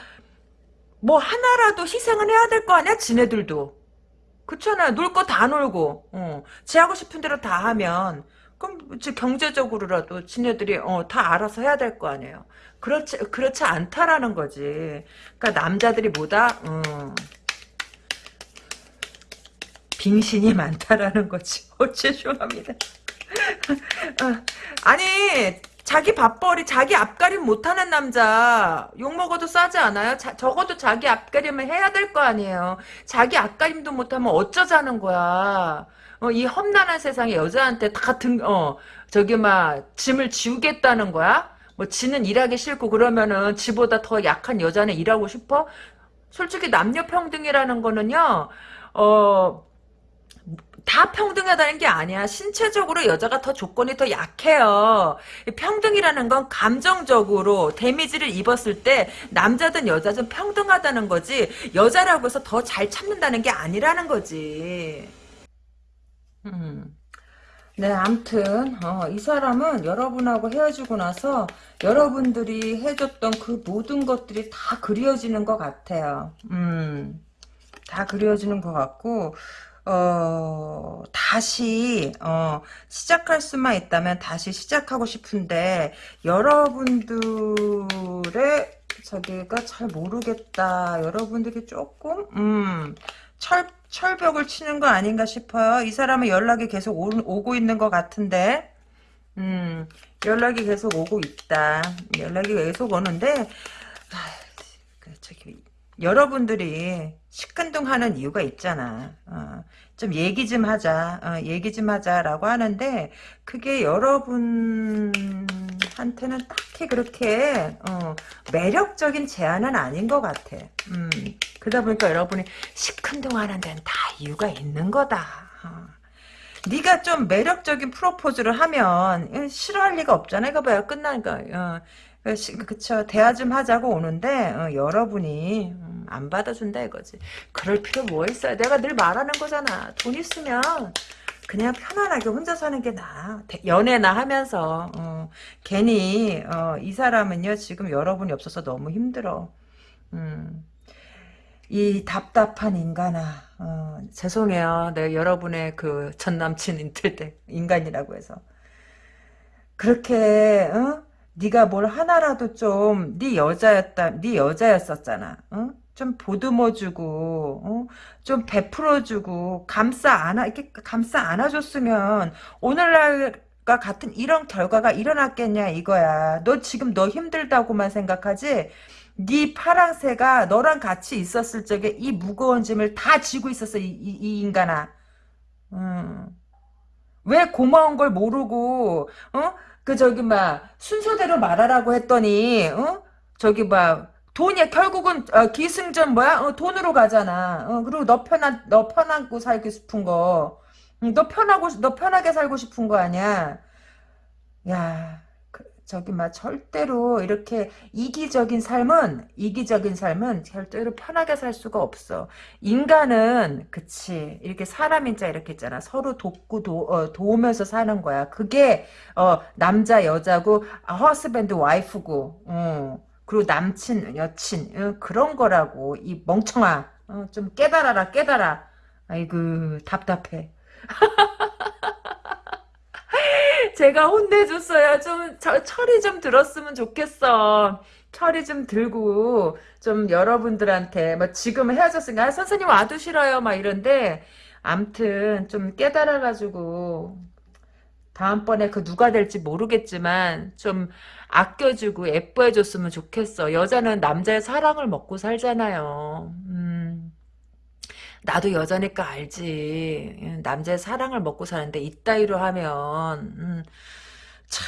뭐 하나라도 희생은 해야 될 거 아니야? 지네들도. 그렇잖아. 놀 거 다 놀고, 어. 지 하고 싶은 대로 다 하면, 그럼 경제적으로라도 지네들이 어, 다 알아서 해야 될 거 아니에요. 그렇지 그렇지 않다라는 거지. 그러니까 남자들이 뭐다 어, 빙신이 많다라는 거지. 어 죄송합니다. 어, 아니 자기 밥벌이, 자기 앞가림 못하는 남자, 욕먹어도 싸지 않아요? 자, 적어도 자기 앞가림을 해야 될 거 아니에요. 자기 앞가림도 못하면 어쩌자는 거야. 어, 이 험난한 세상에 여자한테 다 등, 어, 저기, 막, 짐을 지우겠다는 거야? 뭐, 지는 일하기 싫고, 그러면은, 지보다 더 약한 여자는 일하고 싶어? 솔직히 남녀평등이라는 거는요, 어, 다 평등하다는 게 아니야. 신체적으로 여자가 더 조건이 더 약해요. 평등이라는 건 감정적으로 데미지를 입었을 때 남자든 여자든 평등하다는 거지 여자라고 해서 더 잘 참는다는 게 아니라는 거지. 음. 네, 암튼 어, 이 사람은 여러분하고 헤어지고 나서 여러분들이 해줬던 그 모든 것들이 다 그리워지는 것 같아요. 음, 다 그리워지는 것 같고 어, 다시, 어, 시작할 수만 있다면 다시 시작하고 싶은데, 여러분들의, 저기가 잘 모르겠다. 여러분들이 조금, 음, 철, 철벽을 치는 거 아닌가 싶어요. 이 사람은 연락이 계속 오, 오고 있는 것 같은데, 음, 연락이 계속 오고 있다. 연락이 계속 오는데, 아, 그 저기, 여러분들이 시큰둥하는 이유가 있잖아. 어, 좀 얘기 좀 하자. 어, 얘기 좀 하자라고 하는데 그게 여러분한테는 딱히 그렇게 어, 매력적인 제안은 아닌 것 같아. 음, 그러다 보니까 여러분이 시큰둥하는 데는 다 이유가 있는 거다. 어. 네가 좀 매력적인 프로포즈를 하면 싫어할 리가 없잖아. 이거 봐요. 끝나니까. 어, 그쵸. 대화 좀 하자고 오는데 어, 여러분이 음, 안 받아준다 이거지. 그럴 필요 뭐 있어요. 내가 늘 말하는 거잖아. 돈 있으면 그냥 편안하게 혼자 사는 게 나아. 연애나 하면서 어, 괜히 어, 이 사람은요 지금 여러분이 없어서 너무 힘들어. 음. 이 답답한 인간아 어, 죄송해요 내가 여러분의 그 전남친 인틀 때 인간이라고 해서 그렇게 어? 네가 뭘 하나라도 좀 네 여자였다 네 여자였었잖아 어? 좀 보듬어주고 어? 좀 베풀어주고 감싸 안아 이렇게 감싸 안아줬으면 오늘날 과 같은 이런 결과가 일어났겠냐 이거야 너 지금 너 힘들다고만 생각하지 네 파랑새가 너랑 같이 있었을 적에 이 무거운 짐을 다 지고 있었어 이, 이, 이 인간아 음. 왜 고마운 걸 모르고 어? 그 저기 막 순서대로 말하라고 했더니 어? 저기 막 돈이 결국은 어, 기승전 뭐야? 어, 돈으로 가잖아. 어, 그리고 너 편한 너 편하고 살고 싶은 거. 응, 너 편하고 너 편하게 살고 싶은 거 아니야? 야, 그, 저기 막 절대로 이렇게 이기적인 삶은 이기적인 삶은 절대로 편하게 살 수가 없어. 인간은 그치 이렇게 사람 인자 이렇게 있잖아. 서로 돕고 도, 어, 도우면서 사는 거야. 그게 어, 남자 여자고 허스밴드 와이프고. 어. 그리고 남친 여친 어, 그런 거라고 이 멍청아 어, 좀 깨달아라 깨달아. 아이고 답답해. 제가 혼내줬어야 좀 철이 좀 들었으면 좋겠어. 철이 좀 들고 좀 여러분들한테 뭐 지금 헤어졌으니까 아, 선생님 와도 싫어요. 막 이런데 암튼 좀 깨달아가지고 다음번에 그 누가 될지 모르겠지만 좀 아껴주고 예뻐해줬으면 좋겠어. 여자는 남자의 사랑을 먹고 살잖아요. 음. 나도 여자니까 알지. 남자의 사랑을 먹고 사는데 이따위로 하면 음, 참,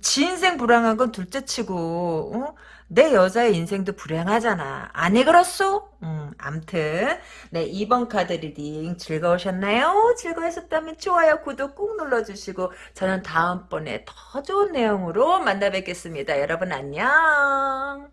지 인생 불행한 건 둘째치고 어? 내 여자의 인생도 불행하잖아. 아니 그렇소? 음, 암튼 네 2번 카드 reading 즐거우셨나요? 즐거우셨다면 좋아요, 구독 꾹 눌러주시고 저는 다음번에 더 좋은 내용으로 만나 뵙겠습니다. 여러분 안녕.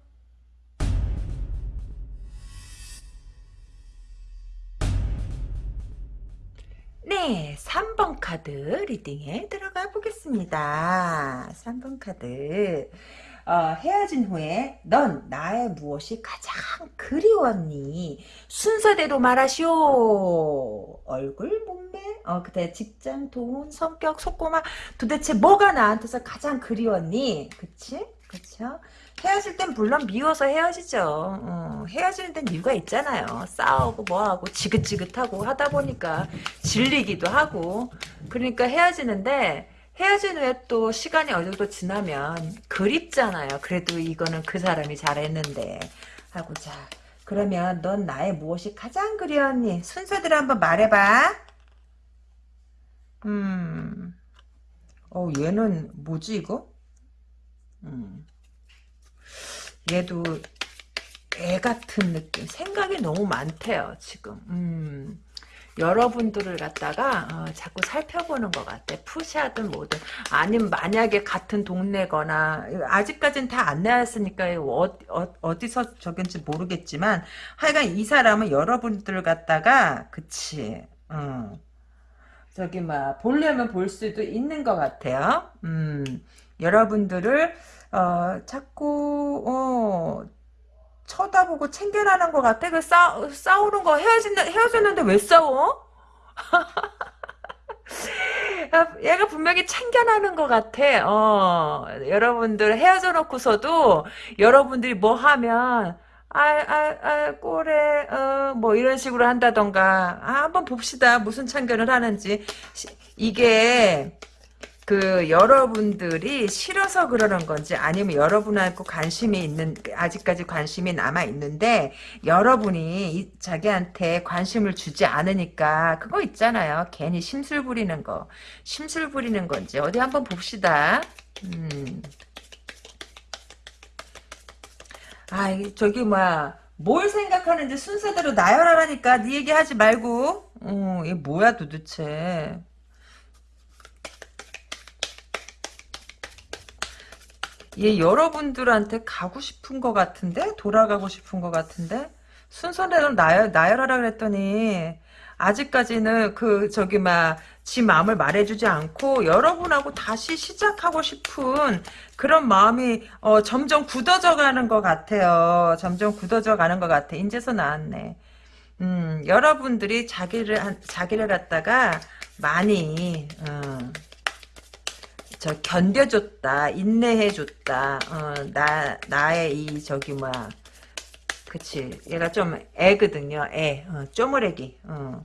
네, 3번 카드 리딩에 들어가 보겠습니다. 3번 카드. 어, 헤어진 후에 넌 나의 무엇이 가장 그리웠니? 순서대로 말하시오. 얼굴, 몸매, 어, 그때 직장, 돈, 성격, 속고마 도대체 뭐가 나한테서 가장 그리웠니? 그치? 그쵸? 헤어질 땐 물론 미워서 헤어지죠. 어, 헤어지는 데는 이유가 있잖아요. 싸우고 뭐하고 지긋지긋하고 하다 보니까 질리기도 하고 그러니까 헤어지는데 헤어진 후에 또 시간이 어느 정도 지나면 그립잖아요. 그래도 이거는 그 사람이 잘했는데 하고 자 그러면 넌 나의 무엇이 가장 그리웠니? 순서대로 한번 말해봐. 음, 어 얘는 뭐지 이거? 음, 얘도 애 같은 느낌. 생각이 너무 많대요 지금. 음. 여러분들을 갖다가 어, 자꾸 살펴보는 것 같아. 푸시하든 뭐든. 아니면 만약에 같은 동네거나 아직까지는 다 안 나왔으니까 어, 디서 저긴지 모르겠지만 하여간 이 사람은 여러분들을 갖다가 그치. 어. 저기 막 보려면 볼 수도 있는 것 같아요. 음, 여러분들을 어, 자꾸 어, 쳐다보고 챙겨라는 것 같아. 그 싸, 싸우는 거 헤어진, 헤어졌는데 왜 싸워? 얘가 분명히 챙겨나는 것 같아. 어, 여러분들 헤어져 놓고서도 여러분들이 뭐 하면 아, 아, 아, 꼬래, 어, 뭐, 이런 식으로 한다던가. 아, 한번 봅시다. 무슨 참견을 하는지. 이게, 그 여러분들이 싫어서 그러는 건지 아니면 여러분하고 관심이 있는 아직까지 관심이 남아 있는데 여러분이 자기한테 관심을 주지 않으니까 그거 있잖아요. 괜히 심술 부리는 거. 심술 부리는 건지 어디 한번 봅시다. 음. 아, 저기 뭐야. 뭘 생각하는지 순서대로 나열하라니까 네 얘기하지 말고. 어, 이게 뭐야 도대체. 얘 여러분들한테 가고 싶은 것 같은데? 돌아가고 싶은 것 같은데? 순서대로 나열, 나열하라 그랬더니 아직까지는 그 저기 막 지 마음을 말해주지 않고 여러분하고 다시 시작하고 싶은 그런 마음이 어, 점점 굳어져 가는 것 같아요. 점점 굳어져 가는 것 같아. 인제서 나왔네. 음, 여러분들이 자기를 자기를 갖다가 많이 어, 저 견뎌줬다 인내해줬다 어, 나 나의 이 저기 뭐야. 그치. 얘가 좀 애거든요 애. 어, 쪼무레기. 어.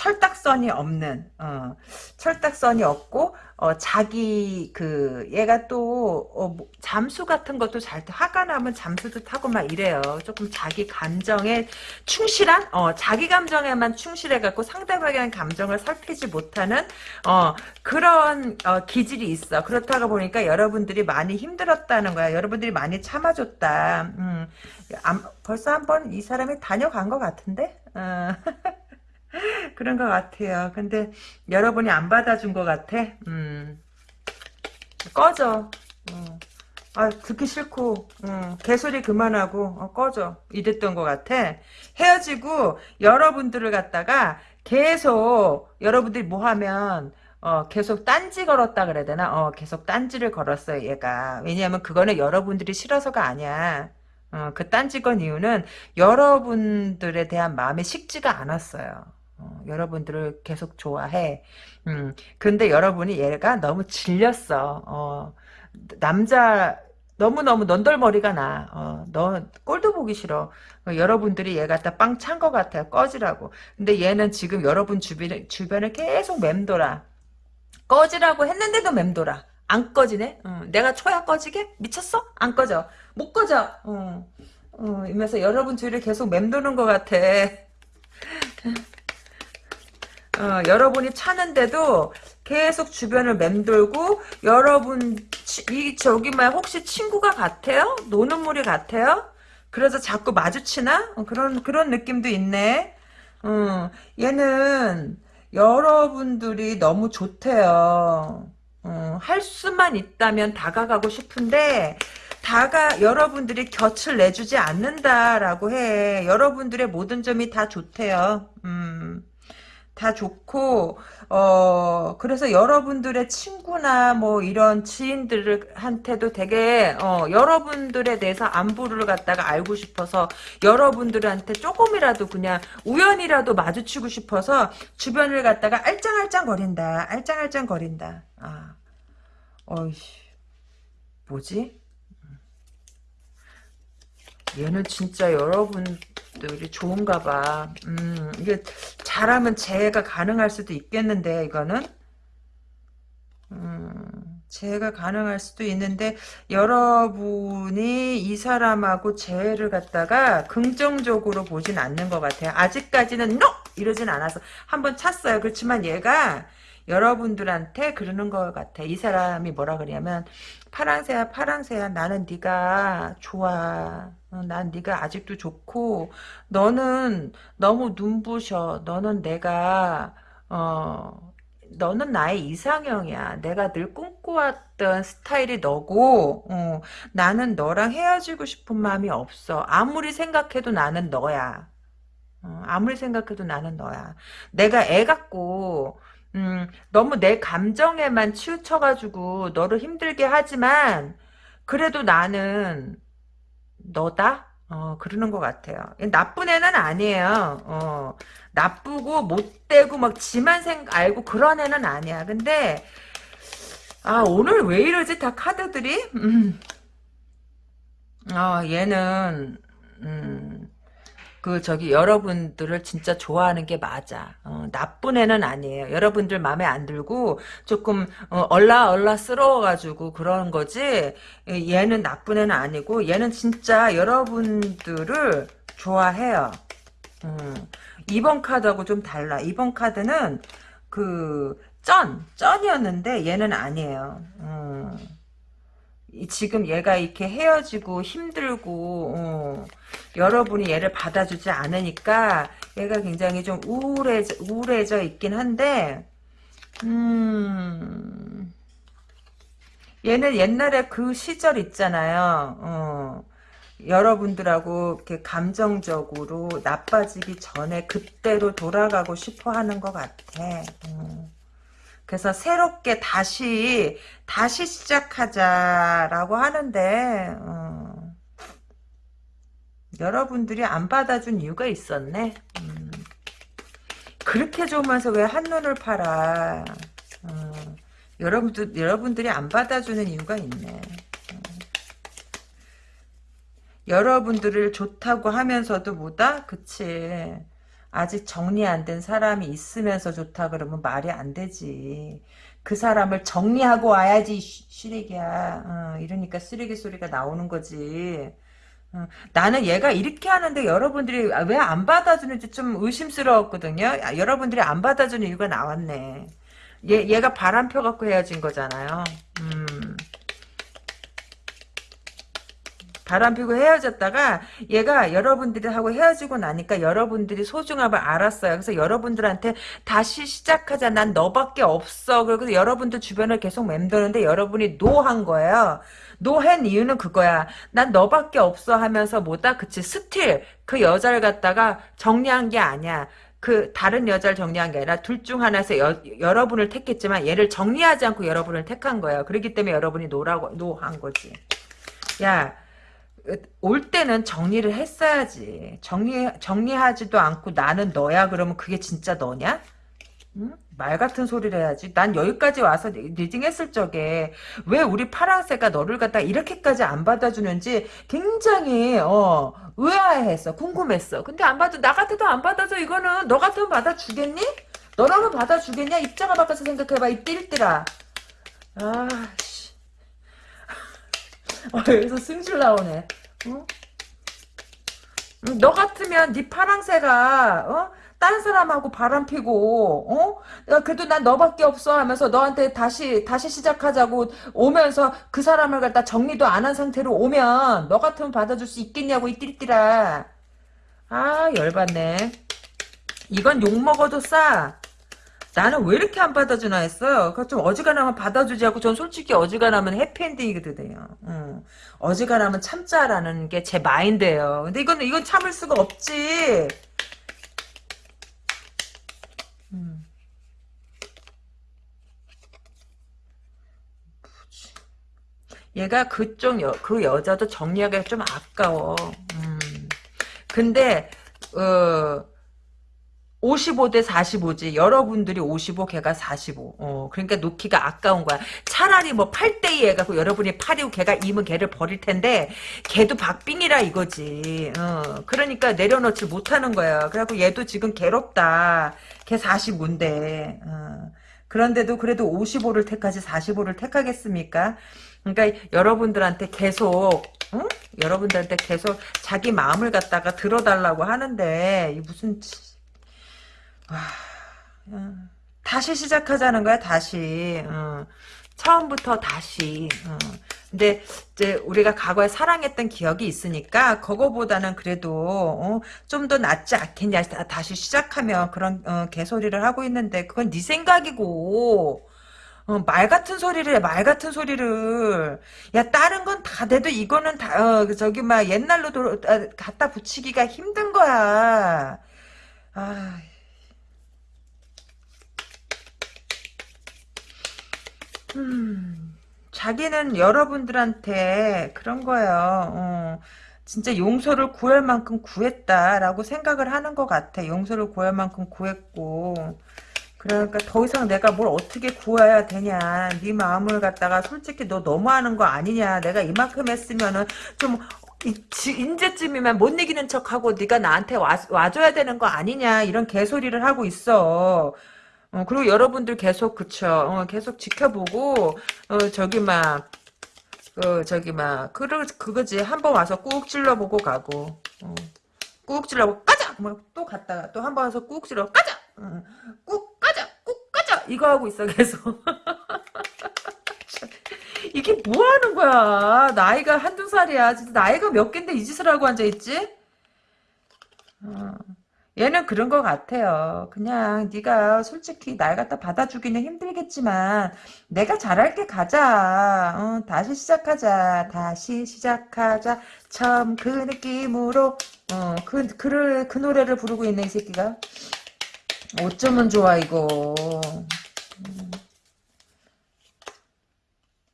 철딱선이 없는 어, 철딱선이 없고 어, 자기 그 얘가 또 어, 뭐, 잠수 같은 것도 잘 화가 나면 잠수도 타고 막 이래요. 조금 자기 감정에 충실한 어, 자기 감정에만 충실해 갖고 상대방의 감정을 살피지 못하는 어, 그런 어, 기질이 있어. 그렇다고 보니까 여러분들이 많이 힘들었다는 거야. 여러분들이 많이 참아줬다. 음, 벌써 한번 이 사람이 다녀간 것 같은데. 어. 그런 것 같아요. 근데 여러분이 안 받아준 것 같아. 음. 꺼져. 어. 아 듣기 싫고 어, 개소리 그만하고 어, 꺼져 이랬던 것 같아 헤어지고 여러분들을 갖다가 계속 여러분들이 뭐 하면 어, 계속 딴지 걸었다 그래야 되나 어, 계속 딴지를 걸었어요 얘가 왜냐하면 그거는 여러분들이 싫어서가 아니야 어, 그 딴지 건 이유는 여러분들에 대한 마음이 식지가 않았어요 어, 여러분들을 계속 좋아해. 음, 근데 여러분이 얘가 너무 질렸어. 어, 남자 너무너무 넌덜머리가 나. 어, 너 꼴도 보기 싫어. 어, 여러분들이 얘 갖다 빵 찬 것 같아요. 꺼지라고. 근데 얘는 지금 여러분 주변에, 주변을 계속 맴돌아. 꺼지라고 했는데도 맴돌아. 안 꺼지네? 어, 내가 초야 꺼지게? 미쳤어? 안 꺼져. 못 꺼져. 어, 어, 이면서 여러분 주위를 계속 맴도는 것 같아. 어, 여러분이 차는데도 계속 주변을 맴돌고 여러분 이 저기 말 혹시 친구가 같아요? 노는 물이 같아요? 그래서 자꾸 마주치나? 어, 그런 그런 느낌도 있네. 어, 얘는 여러분들이 너무 좋대요. 어, 할 수만 있다면 다가가고 싶은데 다가 여러분들이 곁을 내주지 않는다라고 해. 여러분들의 모든 점이 다 좋대요. 음. 다 좋고 어 그래서 여러분들의 친구나 뭐 이런 지인들한테도 되게 어 여러분들에 대해서 안부를 갖다가 알고 싶어서 여러분들한테 조금이라도 그냥 우연이라도 마주치고 싶어서 주변을 갖다가 알짱알짱 거린다 알짱알짱 거린다. 아 어이씨. 뭐지 얘는 진짜 여러분들이 좋은가 봐. 음, 이게 잘하면 재해가 가능할 수도 있겠는데, 이거는? 음, 재해가 가능할 수도 있는데 여러분이 이 사람하고 재해를 갖다가 긍정적으로 보진 않는 것 같아요. 아직까지는 NO! 이러진 않아서 한번 찼어요. 그렇지만 얘가 여러분들한테 그러는 것 같아. 이 사람이 뭐라 그러냐면 파랑새야 파랑새야 나는 네가 좋아. 어, 난 네가 아직도 좋고 너는 너무 눈부셔. 너는 내가 어 너는 나의 이상형이야. 내가 늘 꿈꿔왔던 스타일이 너고 어, 나는 너랑 헤어지고 싶은 마음이 없어. 아무리 생각해도 나는 너야. 어, 아무리 생각해도 나는 너야. 내가 애 같고 음, 너무 내 감정에만 치우쳐가지고 너를 힘들게 하지만 그래도 나는 너다? 어, 그러는 것 같아요. 나쁜 애는 아니에요. 어, 나쁘고 못되고 막 지만 생 알고 그런 애는 아니야. 근데 아 오늘 왜 이러지 다 카드들이? 음. 어, 얘는 음, 그 저기 여러분들을 진짜 좋아하는 게 맞아. 어, 나쁜 애는 아니에요. 여러분들 마음에 안 들고 조금 어, 얼라얼라스러워가지고 그런 거지. 얘는 나쁜 애는 아니고 얘는 진짜 여러분들을 좋아해요. 음, 이번 카드하고 좀 달라. 이번 카드는 그 쩐, 쩐이었는데 얘는 아니에요. 음. 지금 얘가 이렇게 헤어지고 힘들고 어, 여러분이 얘를 받아주지 않으니까 얘가 굉장히 좀 우울해져, 우울해져 있긴 한데 음, 얘는 옛날에 그 시절 있잖아요. 어, 여러분들하고 이렇게 감정적으로 나빠지기 전에 그때로 돌아가고 싶어 하는 것 같아. 음. 그래서 새롭게 다시 다시 시작하자라고 하는데 어, 여러분들이 안 받아준 이유가 있었네. 음, 그렇게 좋으면서 왜 한눈을 팔아? 어, 여러분들 여러분들이 안 받아주는 이유가 있네. 어. 여러분들을 좋다고 하면서도 뭐다? 그치. 아직 정리 안 된 사람이 있으면서 좋다 그러면 말이 안 되지. 그 사람을 정리하고 와야지 쓰레기야. 어, 이러니까 쓰레기 소리가 나오는 거지. 어, 나는 얘가 이렇게 하는데 여러분들이 왜 안 받아주는지 좀 의심스러웠거든요. 아, 여러분들이 안 받아주는 이유가 나왔네. 얘, 얘가 바람 펴갖고 헤어진 거잖아요. 음. 바람 피고 헤어졌다가 얘가 여러분들하고 헤어지고 나니까 여러분들이 소중함을 알았어요. 그래서 여러분들한테 다시 시작하자. 난 너밖에 없어. 그래서 여러분들 주변을 계속 맴도는데 여러분이 no한 거예요. no한 이유는 그거야. 난 너밖에 없어 하면서 뭐다? 그치. still 그 여자를 갖다가 정리한 게 아니야. 그 다른 여자를 정리한 게 아니라 둘 중 하나에서 여, 여러분을 택했지만 얘를 정리하지 않고 여러분을 택한 거예요. 그렇기 때문에 여러분이 no라고 no한 거지. 야, 올 때는 정리를 했어야지. 정리, 정리하지도 않고 나는 너야 그러면 그게 진짜 너냐? 응? 말 같은 소리를 해야지. 난 여기까지 와서 reading 했을 적에 왜 우리 파랑새가 너를 갖다 이렇게까지 안 받아주는지 굉장히 어 의아해했어. 궁금했어. 근데 안 받아 나 같아도 안 받아줘 이거는 너 같으면 받아주겠니? 너라면 받아주겠냐? 입장을 바꿔서 생각해봐 이 띨띨아. 아 어, 여기서 승질 나오네. 어? 음, 너 같으면 네 파랑새가 어? 딴 사람하고 바람 피고 어? 그래도 난 너밖에 없어 하면서 너한테 다시 다시 시작하자고 오면서 그 사람을 갖다 정리도 안 한 상태로 오면 너 같으면 받아줄 수 있겠냐고 이 띠띠라. 아 열받네. 이건 욕 먹어도 싸. 나는 왜 이렇게 안 받아주나 했어요. 그좀 어지간하면 받아주지 않고 전 솔직히 어지간하면 해피엔딩이거든요. 음. 어지간하면 참자라는 게 제 마인드예요. 근데 이건 이건 참을 수가 없지. 음. 얘가 그쪽 여, 그 여자도 정리하기가 좀 아까워. 음. 근데 어 55대 45지. 여러분들이 55, 걔가 45. 어, 그러니까 놓기가 아까운 거야. 차라리 뭐 8대 2 해갖고 여러분이 8이고 걔가 2면 걔를 버릴 텐데, 걔도 박빙이라 이거지. 어, 그러니까 내려놓지 못하는 거야. 그래갖고 얘도 지금 괴롭다. 걔 45인데. 어. 그런데도 그래도 55를 택하지 45를 택하겠습니까? 그러니까 여러분들한테 계속 응? 여러분들한테 계속 자기 마음을 갖다가 들어달라고 하는데 이 무슨 다시 시작하자는 거야 다시 어, 처음부터 다시 어. 근데 이제 우리가 과거에 사랑했던 기억이 있으니까 그거보다는 그래도 어, 좀더 낫지 않겠냐 다시 시작하면 그런 어, 개소리를 하고 있는데 그건 네 생각이고 어, 말 같은 소리를 해, 말 같은 소리를. 야, 다른 건 다 돼도 이거는 다, 어, 저기, 막, 옛날로 도, 아, 갖다 붙이기가 힘든 거야. 아. 음, 자기는 여러분들한테 그런 거예요. 어, 진짜 용서를 구할 만큼 구했다라고 생각을 하는 것 같아. 용서를 구할 만큼 구했고. 그러니까 더 이상 내가 뭘 어떻게 구해야 되냐. 네 마음을 갖다가 솔직히 너 너무하는 거 아니냐. 내가 이만큼 했으면은 좀 인제쯤이면 못 이기는 척하고 네가 나한테 와, 와줘야 되는 거 아니냐. 이런 개소리를 하고 있어. 어, 그리고 여러분들 계속 그쵸. 어, 계속 지켜보고 어, 저기 막 그, 저기 막 그러, 그거지. 한 번 와서 꾹 찔러보고 가고 어. 꾹 찔러보고 까자! 또 갔다가 또 한 번 와서 꾹 찔러 까자! 어. 꾹 까자! 꾹 까자! 이거 하고 있어 계속. 이게 뭐 하는 거야? 나이가 한두 살이야. 진짜 나이가 몇 갠데 이 짓을 하고 앉아있지? 어. 얘는 그런 것 같아요. 그냥 네가 솔직히 날 갖다 받아주기는 힘들겠지만 내가 잘할게 가자. 어, 다시 시작하자. 다시 시작하자. 처음 그 느낌으로 어, 그, 그, 그 노래를 부르고 있네 이 새끼가. 어쩌면 좋아 이거. 음.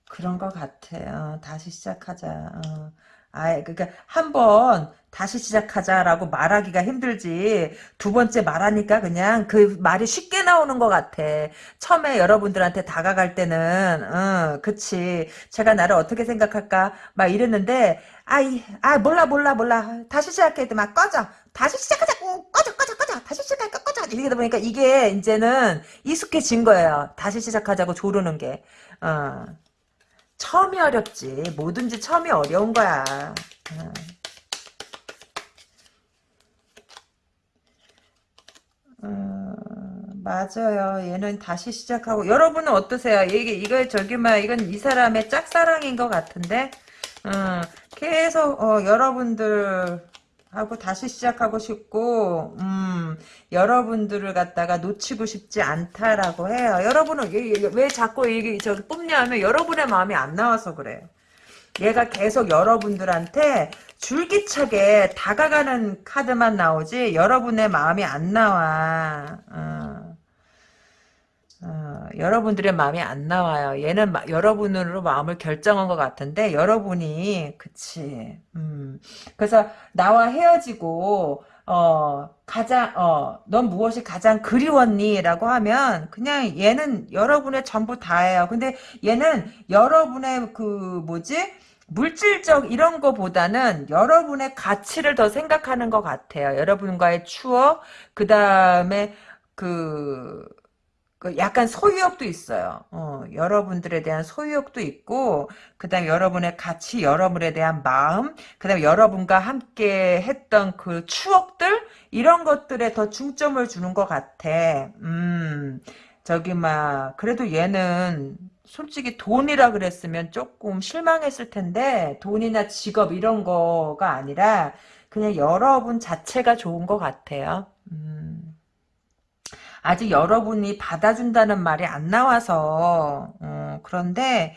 그런 것 같아요. 다시 시작하자. 어. 아, 그러니까 한번 다시 시작하자라고 말하기가 힘들지. 두 번째 말하니까 그냥 그 말이 쉽게 나오는 것 같아. 처음에 여러분들한테 다가갈 때는 어, 그치. 제가 나를 어떻게 생각할까? 막 이랬는데 아이 아 몰라 몰라 몰라. 다시 시작해. 막 꺼져. 다시 시작하자. 꺼져 꺼져 꺼져. 다시 시작할까 꺼져. 이러다 보니까 이게 이제는 익숙해진 거예요. 다시 시작하자고 조르는 게. 어. 처음이 어렵지. 뭐든지 처음이 어려운 거야. 어. 어, 맞아요. 얘는 다시 시작하고 여러분은 어떠세요? 이게 이거 저기 막 이건 이 사람의 짝사랑인 것 같은데 어, 계속 어, 여러분들 하고 다시 시작하고 싶고 음, 여러분들을 갖다가 놓치고 싶지 않다라고 해요. 여러분은 왜 자꾸 이게 저 뽑냐면 여러분의 마음이 안 나와서 그래요. 얘가 계속 여러분들한테 줄기차게 다가가는 카드만 나오지 여러분의 마음이 안 나와. 어. 어, 여러분들의 마음이 안 나와요. 얘는 마, 여러분으로 마음을 결정한 것 같은데 여러분이 그치. 음. 그래서 나와 헤어지고 어 가장 어넌 무엇이 가장 그리웠니?라고 하면 그냥 얘는 여러분의 전부 다예요. 근데 얘는 여러분의 그 뭐지? 물질적 이런 거보다는 여러분의 가치를 더 생각하는 것 같아요. 여러분과의 추억, 그 다음에 그 그 약간 소유욕도 있어요. 어, 여러분들에 대한 소유욕도 있고, 그 다음에 여러분의 가치, 여러분에 대한 마음, 그 다음에 여러분과 함께 했던 그 추억들, 이런 것들에 더 중점을 주는 것 같아. 음, 저기, 막, 그래도 얘는 솔직히 돈이라 그랬으면 조금 실망했을 텐데, 돈이나 직업 이런 거가 아니라, 그냥 여러분 자체가 좋은 것 같아요. 음. 아직 여러분이 받아준다는 말이 안 나와서 어, 그런데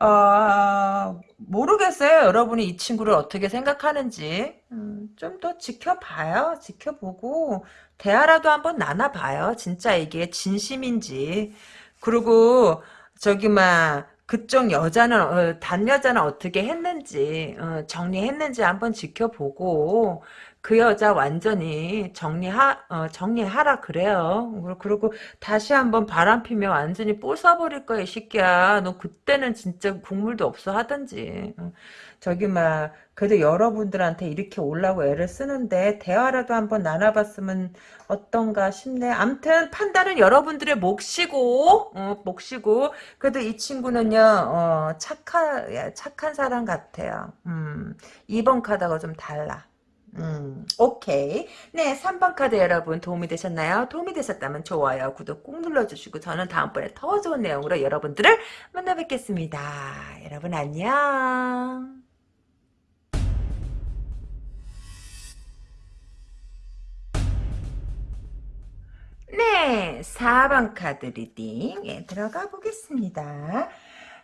어, 모르겠어요. 여러분이 이 친구를 어떻게 생각하는지 음, 좀 더 지켜봐요. 지켜보고 대화라도 한번 나눠봐요. 진짜 이게 진심인지 그리고 저기 막 그쪽 여자는 어, 단 여자는 어떻게 했는지 어, 정리했는지 한번 지켜보고 그 여자 완전히 정리하 어, 정리하라 그래요. 그리고 다시 한번 바람 피면 완전히 뽀사버릴 거야 이 새끼야. 너 그때는 진짜 국물도 없어 하든지. 어. 저기 막 그래도 여러분들한테 이렇게 올라고 애를 쓰는데 대화라도 한번 나눠봤으면 어떤가 싶네. 암튼 판단은 여러분들의 몫이고 어, 몫이고 그래도 이 친구는요 어, 착한 착한 사람 같아요. 음, 2번 카드가 좀 달라. 음, 오케이. 네, 3번 카드 여러분 도움이 되셨나요? 도움이 되셨다면 좋아요, 구독 꾹 눌러주시고 저는 다음번에 더 좋은 내용으로 여러분들을 만나 뵙겠습니다. 여러분 안녕. 네, 4번 카드 리딩에 들어가 보겠습니다.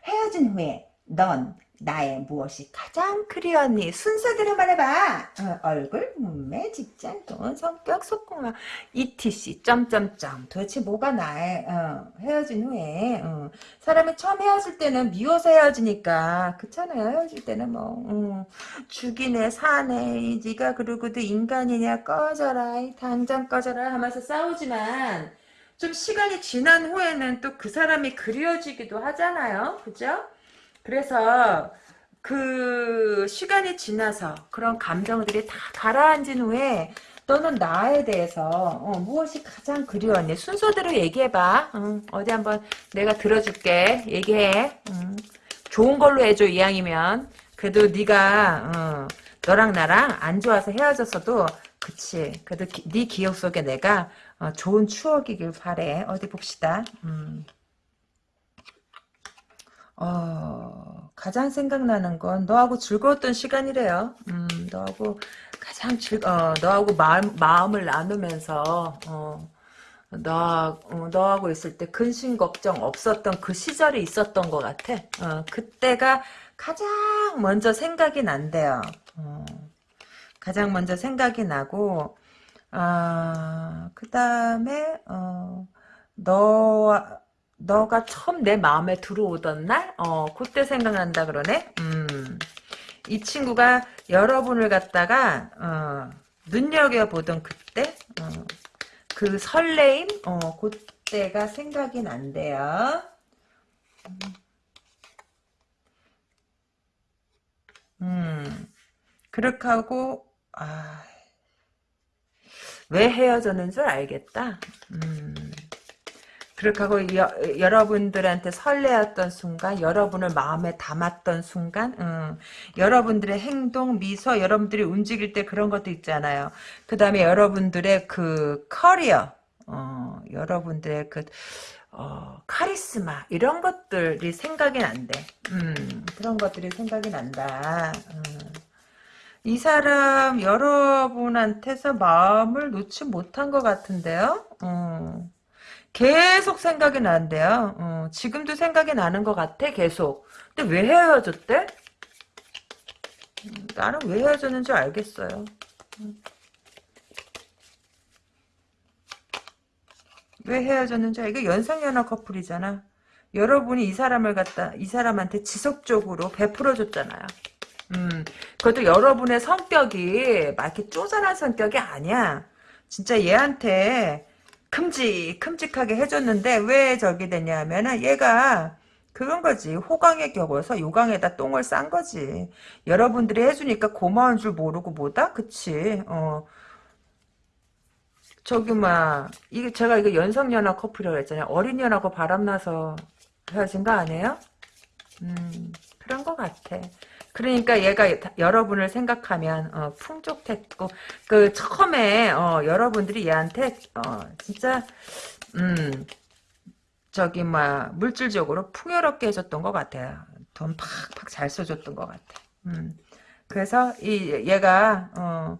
헤어진 후에 넌 나의 무엇이 가장 그리웠니? 순서대로 말해봐. 어, 얼굴, 몸매, 직장, 돈, 성격, 속공화, etc. 점점점. 도대체 뭐가 나의 어, 헤어진 후에 어. 사람이 처음 헤어질 때는 미워서 헤어지니까 그렇잖아요. 헤어질 때는 뭐 어, 죽이네, 사네, 네가 그러고도 인간이냐 꺼져라, 당장 꺼져라 하면서 싸우지만 좀 시간이 지난 후에는 또 그 사람이 그리워지기도 하잖아요. 그죠? 그래서 그 시간이 지나서 그런 감정들이 다 가라앉은 후에 너는 나에 대해서 어, 무엇이 가장 그리웠니? 순서대로 얘기해봐. 응, 어디 한번 내가 들어줄게. 얘기해. 응. 좋은 걸로 해줘 이왕이면. 그래도 네가 어, 너랑 나랑 안 좋아서 헤어졌어도 그치. 그래도 기, 네 기억 속에 내가 어, 좋은 추억이길 바래. 어디 봅시다. 음. 어, 가장 생각나는 건 너하고 즐거웠던 시간이래요. 음, 너하고 가장 즐, 어, 너하고 마음, 마음을 나누면서, 어, 너, 어, 너하고 있을 때 근심 걱정 없었던 그 시절이 있었던 것 같아. 어, 그때가 가장 먼저 생각이 난대요. 어, 가장 먼저 생각이 나고, 아, 그 다음에, 어, 너, 너가 처음 내 마음에 들어오던 날? 어, 그때 생각난다 그러네? 음. 이 친구가 여러분을 갖다가, 어, 눈여겨보던 그때? 어, 그 설레임? 어, 그때가 생각이 난대요. 음. 그렇게 하고, 아, 왜 헤어졌는 줄 알겠다. 음. 그렇게 하고 여, 여러분들한테 설레었던 순간 여러분을 마음에 담았던 순간 음, 여러분들의 행동 미소 여러분들이 움직일 때 그런 것도 있잖아요 그 다음에 여러분들의 그 커리어 어, 여러분들의 그 어, 카리스마 이런 것들이 생각이 난대 음, 그런 것들이 생각이 난다 음. 이 사람 여러분한테서 마음을 놓지 못한 것 같은데요 음. 계속 생각이 난대요. 어, 지금도 생각이 나는 것 같아 계속. 근데 왜 헤어졌대? 음, 나는 왜 헤어졌는지 알겠어요. 음. 왜 헤어졌는지 이거 연상연하 커플이잖아. 여러분이 이 사람을 갖다 이 사람한테 지속적으로 베풀어 줬잖아요. 음, 그것도 여러분의 성격이 막 이렇게 쪼잔한 성격이 아니야. 진짜 얘한테 큼직 큼직하게 해줬는데 왜 저기 됐냐면은 얘가 그런 거지. 호강에 겨워서 요강에다 똥을 싼 거지. 여러분들이 해주니까 고마운 줄 모르고 뭐다? 그치? 어. 저기 막 이게 제가 이거 연상연하 커플이라고 했잖아요. 어린년하고 바람나서 헤어진 거 아니에요? 음 그런 거 같아 그러니까 얘가 여러분을 생각하면 어, 풍족했고 그 처음에 어, 여러분들이 얘한테 어, 진짜 음 저기 막 물질적으로 풍요롭게 해줬던 것 같아요. 돈 팍팍 잘 써줬던 것 같아. 음 그래서 이 얘가 어,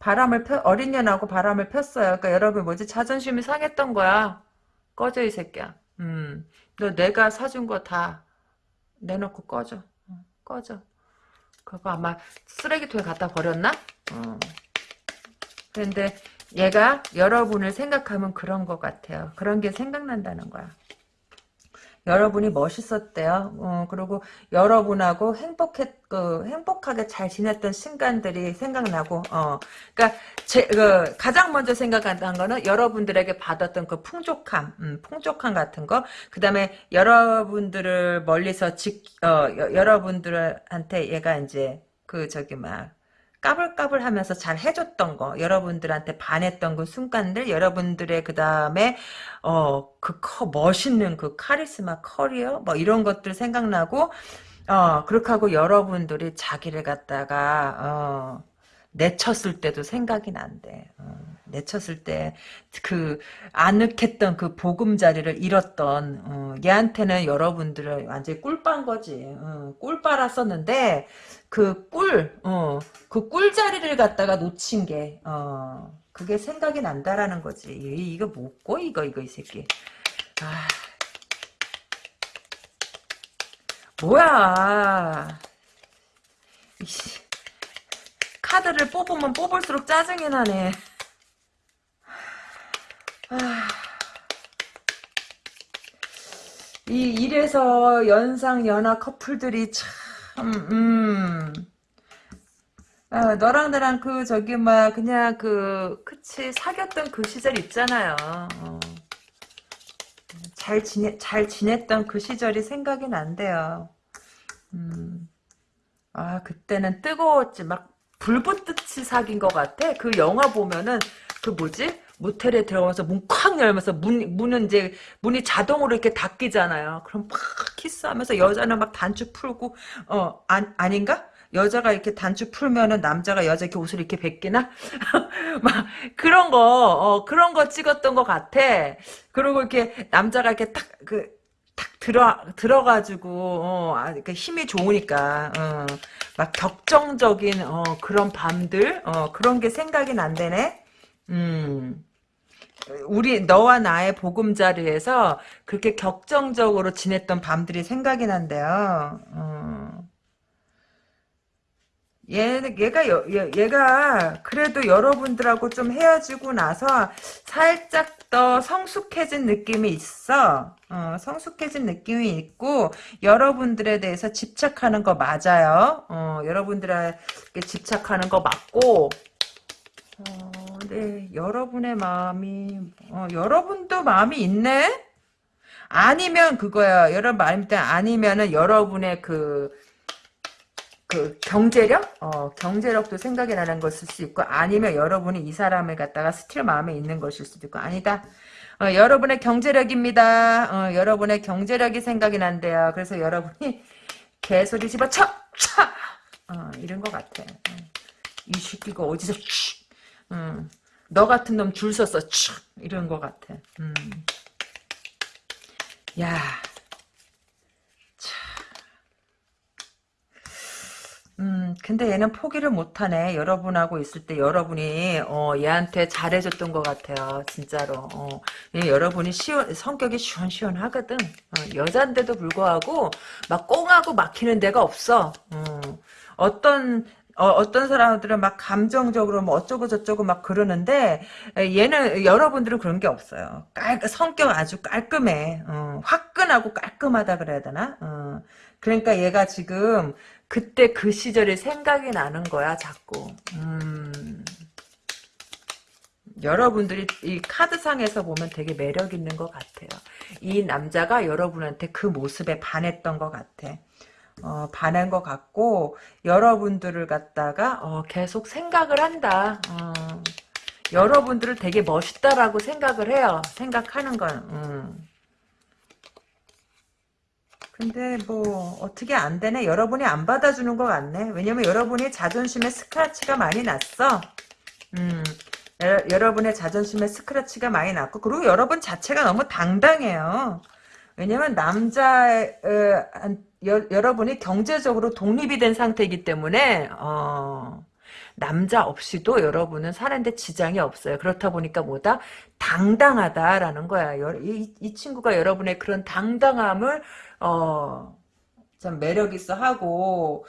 바람을 펴 어린 년하고 바람을 폈어요. 그러니까 여러분 뭐지 자존심이 상했던 거야. 꺼져 이 새끼야. 음 너 내가 사준 거 다 내놓고 꺼져. 어, 꺼져. 그거 아마 쓰레기통에 갖다 버렸나? 어. 그런데 얘가 여러분을 생각하면 그런 것 같아요. 그런 게 생각난다는 거야. 여러분이 멋있었대요. 어, 그리고 여러분하고 행복했, 그, 행복하게 잘 지냈던 순간들이 생각나고, 어, 그니까, 제, 그, 가장 먼저 생각한 거는 여러분들에게 받았던 그 풍족함, 음, 풍족함 같은 거, 그 다음에 여러분들을 멀리서 직, 어, 여, 여러분들한테 얘가 이제, 그, 저기, 막, 까불까불 하면서 잘 해줬던 거, 여러분들한테 반했던 그 순간들, 여러분들의 그 다음에, 어, 그 커, 멋있는 그 카리스마 커리어, 뭐 이런 것들 생각나고, 어, 그렇게 하고 여러분들이 자기를 갖다가, 어, 내쳤을 때도 생각이 난대. 어, 내쳤을 때 그 아늑했던 그 보금자리를 잃었던 어, 얘한테는 여러분들은 완전히 꿀빤 거지. 어, 꿀 빨았었는데 그 꿀, 어, 그 꿀자리를 갖다가 놓친 게 어, 그게 생각이 난다라는 거지. 이, 이거 뭐고 이거 이거 이 새끼. 아. 뭐야. 이씨. 카드를 뽑으면 뽑을수록 짜증이 나네. 아, 이 이래서 연상 연하 커플들이 참, 음, 아, 너랑 나랑 그 저기 막 그냥 그 그치 사귀었던 그 시절 있잖아요. 어. 잘 지내 잘 지냈던 그 시절이 생각이 난대요. 음. 아 그때는 뜨거웠지 막 불붙듯이 사귄 것 같아. 그 영화 보면은 그 뭐지? 모텔에 들어가서 문쾅 열면서 문 문은 이제 문이 자동으로 이렇게 닫히잖아요. 그럼 막 키스하면서 여자는 막 단추 풀고 어 안, 아닌가? 여자가 이렇게 단추 풀면은 남자가 여자 이렇게 옷을 이렇게 벗기나? 막 그런 거, 어, 그런 거 찍었던 것 같아. 그리고 이렇게 남자가 이렇게 딱 그, 탁 들어 들어가지고 어, 아, 그 힘이 좋으니까 어, 막 격정적인 어, 그런 밤들 어, 그런 게 생각이 난대네. 음. 우리 너와 나의 보금자리에서 그렇게 격정적으로 지냈던 밤들이 생각이 난대요. 어. 얘, 얘가, 여, 얘가, 그래도 여러분들하고 좀 헤어지고 나서 살짝 더 성숙해진 느낌이 있어. 어, 성숙해진 느낌이 있고, 여러분들에 대해서 집착하는 거 맞아요. 어, 여러분들에게 집착하는 거 맞고, 어, 네, 여러분의 마음이, 어, 여러분도 마음이 있네? 아니면 그거야. 여러분 마음이 아니면은 여러분의 그, 그 경제력, 어 경제력도 생각이 나는 것일 수 있고 아니면 여러분이 이 사람을 갖다가 스틸 마음에 있는 것일 수도 있고 아니다. 어, 여러분의 경제력입니다. 어, 여러분의 경제력이 생각이 난대요. 그래서 여러분이 개소리 집어쳐, 차, 어, 이런 것 같아. 어. 이 새끼가 어디서, 음, 너 같은 놈줄 서서, 이런 것 같아. 음. 야, 음, 근데 얘는 포기를 못하네. 여러분하고 있을 때 여러분이, 어, 얘한테 잘해줬던 것 같아요. 진짜로. 어, 얘 여러분이 시원, 성격이 시원시원하거든. 어, 여잔데도 불구하고, 막 꽁하고 막히는 데가 없어. 어, 어 떤, 어, 떤 사람들은 막 감정적으로 뭐 어쩌고 저쩌고 막 그러는데 얘는 여러분들은 그런 게 없어요. 깔 성격 아주 깔끔해. 어, 화끈하고 깔끔하다 그래야 되나? 어, 그러니까 얘가 지금 그때 그 시절이 생각이 나는 거야 자꾸. 음. 여러분들이 이 카드상에서 보면 되게 매력 있는 것 같아요. 이 남자가 여러분한테 그 모습에 반했던 것 같아. 어, 반한 것 같고 여러분들을 갖다가 어, 계속 생각을 한다. 어, 여러분들을 되게 멋있다라고 생각을 해요. 생각하는 건 음. 근데 뭐 어떻게 안 되네. 여러분이 안 받아주는 것 같네. 왜냐면 여러분이 자존심에 스크래치가 많이 났어. 음, 여, 러 분의 자존심에 스크래치가 많이 났고 그리고 여러분 자체가 너무 당당해요. 왜냐면 남자 어, 여, 러분이 경제적으로 독립이 된 상태이기 때문에 어, 남자 없이도 여러분은 사는데 지장이 없어요. 그렇다 보니까 뭐다? 당당하다라는 거야. 이, 이 친구가 여러분의 그런 당당함을 어, 참 매력 있어 하고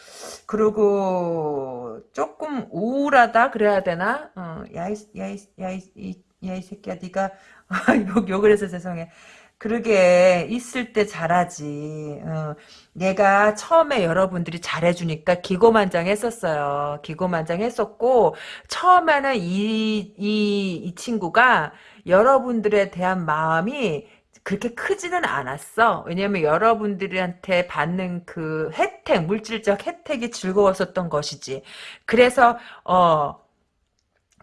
그리고 조금 우울하다 그래야 되나? 어, 야이 야이 야이 야이 새끼야 네가 욕 욕을 해서 죄송해. 그러게 있을 때 잘하지. 어. 내가 처음에 여러분들이 잘해주니까 기고만장했었어요. 기고만장했었고 처음에는 이, 이, 이 친구가 여러분들에 대한 마음이 그렇게 크지는 않았어. 왜냐면 여러분들한테 받는 그 혜택, 물질적 혜택이 즐거웠었던 것이지. 그래서 어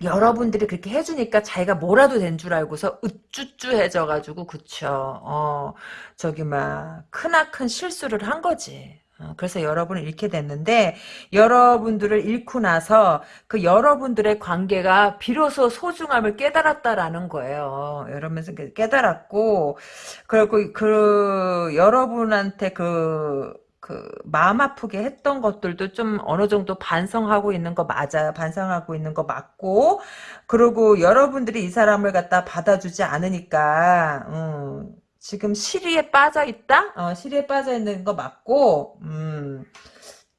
여러분들이 그렇게 해주니까 자기가 뭐라도 된 줄 알고서 으쭈쭈해져가지고 그쵸. 어 저기 막 크나큰 실수를 한 거지. 어, 그래서 여러분을 잃게 됐는데 여러분들을 잃고 나서 그 여러분들의 관계가 비로소 소중함을 깨달았다라는 거예요. 여러분에서 깨달았고 그리고 그 여러분한테 그, 그 마음 아프게 했던 것들도 좀 어느 정도 반성하고 있는 거 맞아요. 반성하고 있는 거 맞고 그리고 여러분들이 이 사람을 갖다 받아주지 않으니까 음, 지금 시리에 빠져 있다? 어, 시리에 빠져 있는 거 맞고, 음,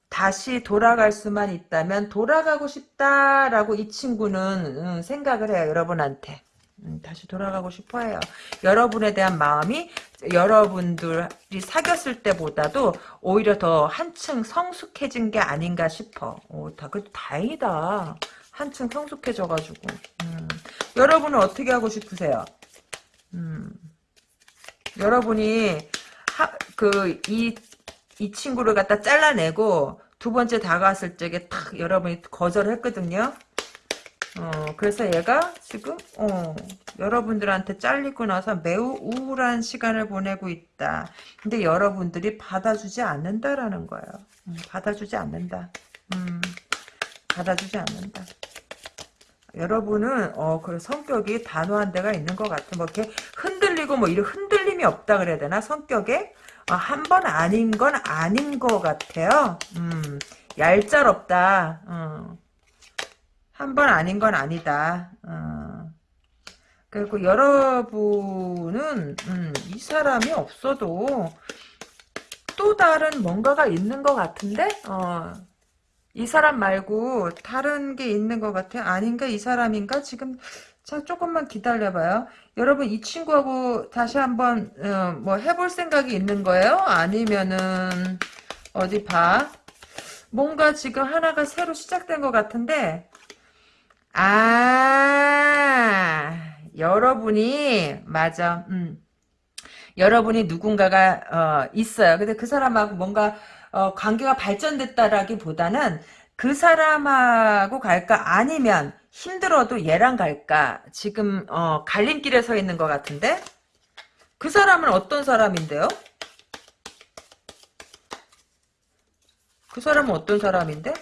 다시 돌아갈 수만 있다면 돌아가고 싶다라고 이 친구는 음, 생각을 해요. 여러분한테. 음, 다시 돌아가고 싶어해요. 여러분에 대한 마음이 여러분들이 사귀었을 때보다도 오히려 더 한층 성숙해진 게 아닌가 싶어. 오, 다, 그 다행이다. 한층 성숙해져가지고. 음, 여러분은 어떻게 하고 싶으세요? 음. 여러분이 그 이 이 친구를 갖다 잘라내고 두 번째 다가왔을 적에 탁 여러분이 거절을 했거든요. 어, 그래서 얘가 지금 어, 여러분들한테 잘리고 나서 매우 우울한 시간을 보내고 있다. 근데 여러분들이 받아주지 않는다라는 거예요. 음, 받아주지 않는다. 음, 받아주지 않는다. 여러분은 어 그래 성격이 단호한 데가 있는 것 같아. 뭐 이렇게 흔들리고 뭐 이런 흔들림이 없다 그래야 되나 성격에 어, 한번 아닌 건 아닌 것 같아요. 음 얄짤없다. 어. 한번 아닌 건 아니다. 어. 그리고 여러분은 음, 이 사람이 없어도 또 다른 뭔가가 있는 것 같은데 어. 이 사람 말고 다른 게 있는 것 같아요. 아닌가? 이 사람인가? 지금 자 조금만 기다려봐요. 여러분 이 친구하고 다시 한번 어, 뭐 해볼 생각이 있는 거예요? 아니면은 어디 봐. 뭔가 지금 하나가 새로 시작된 것 같은데 아 여러분이 맞아. 음. 여러분이 누군가가 어, 있어요. 근데 그 사람하고 뭔가 어, 관계가 발전됐다라기보다는 그 사람하고 갈까 아니면 힘들어도 얘랑 갈까 지금 어, 갈림길에 서 있는 것 같은데 그 사람은 어떤 사람인데요? 그 사람은 어떤 사람인데?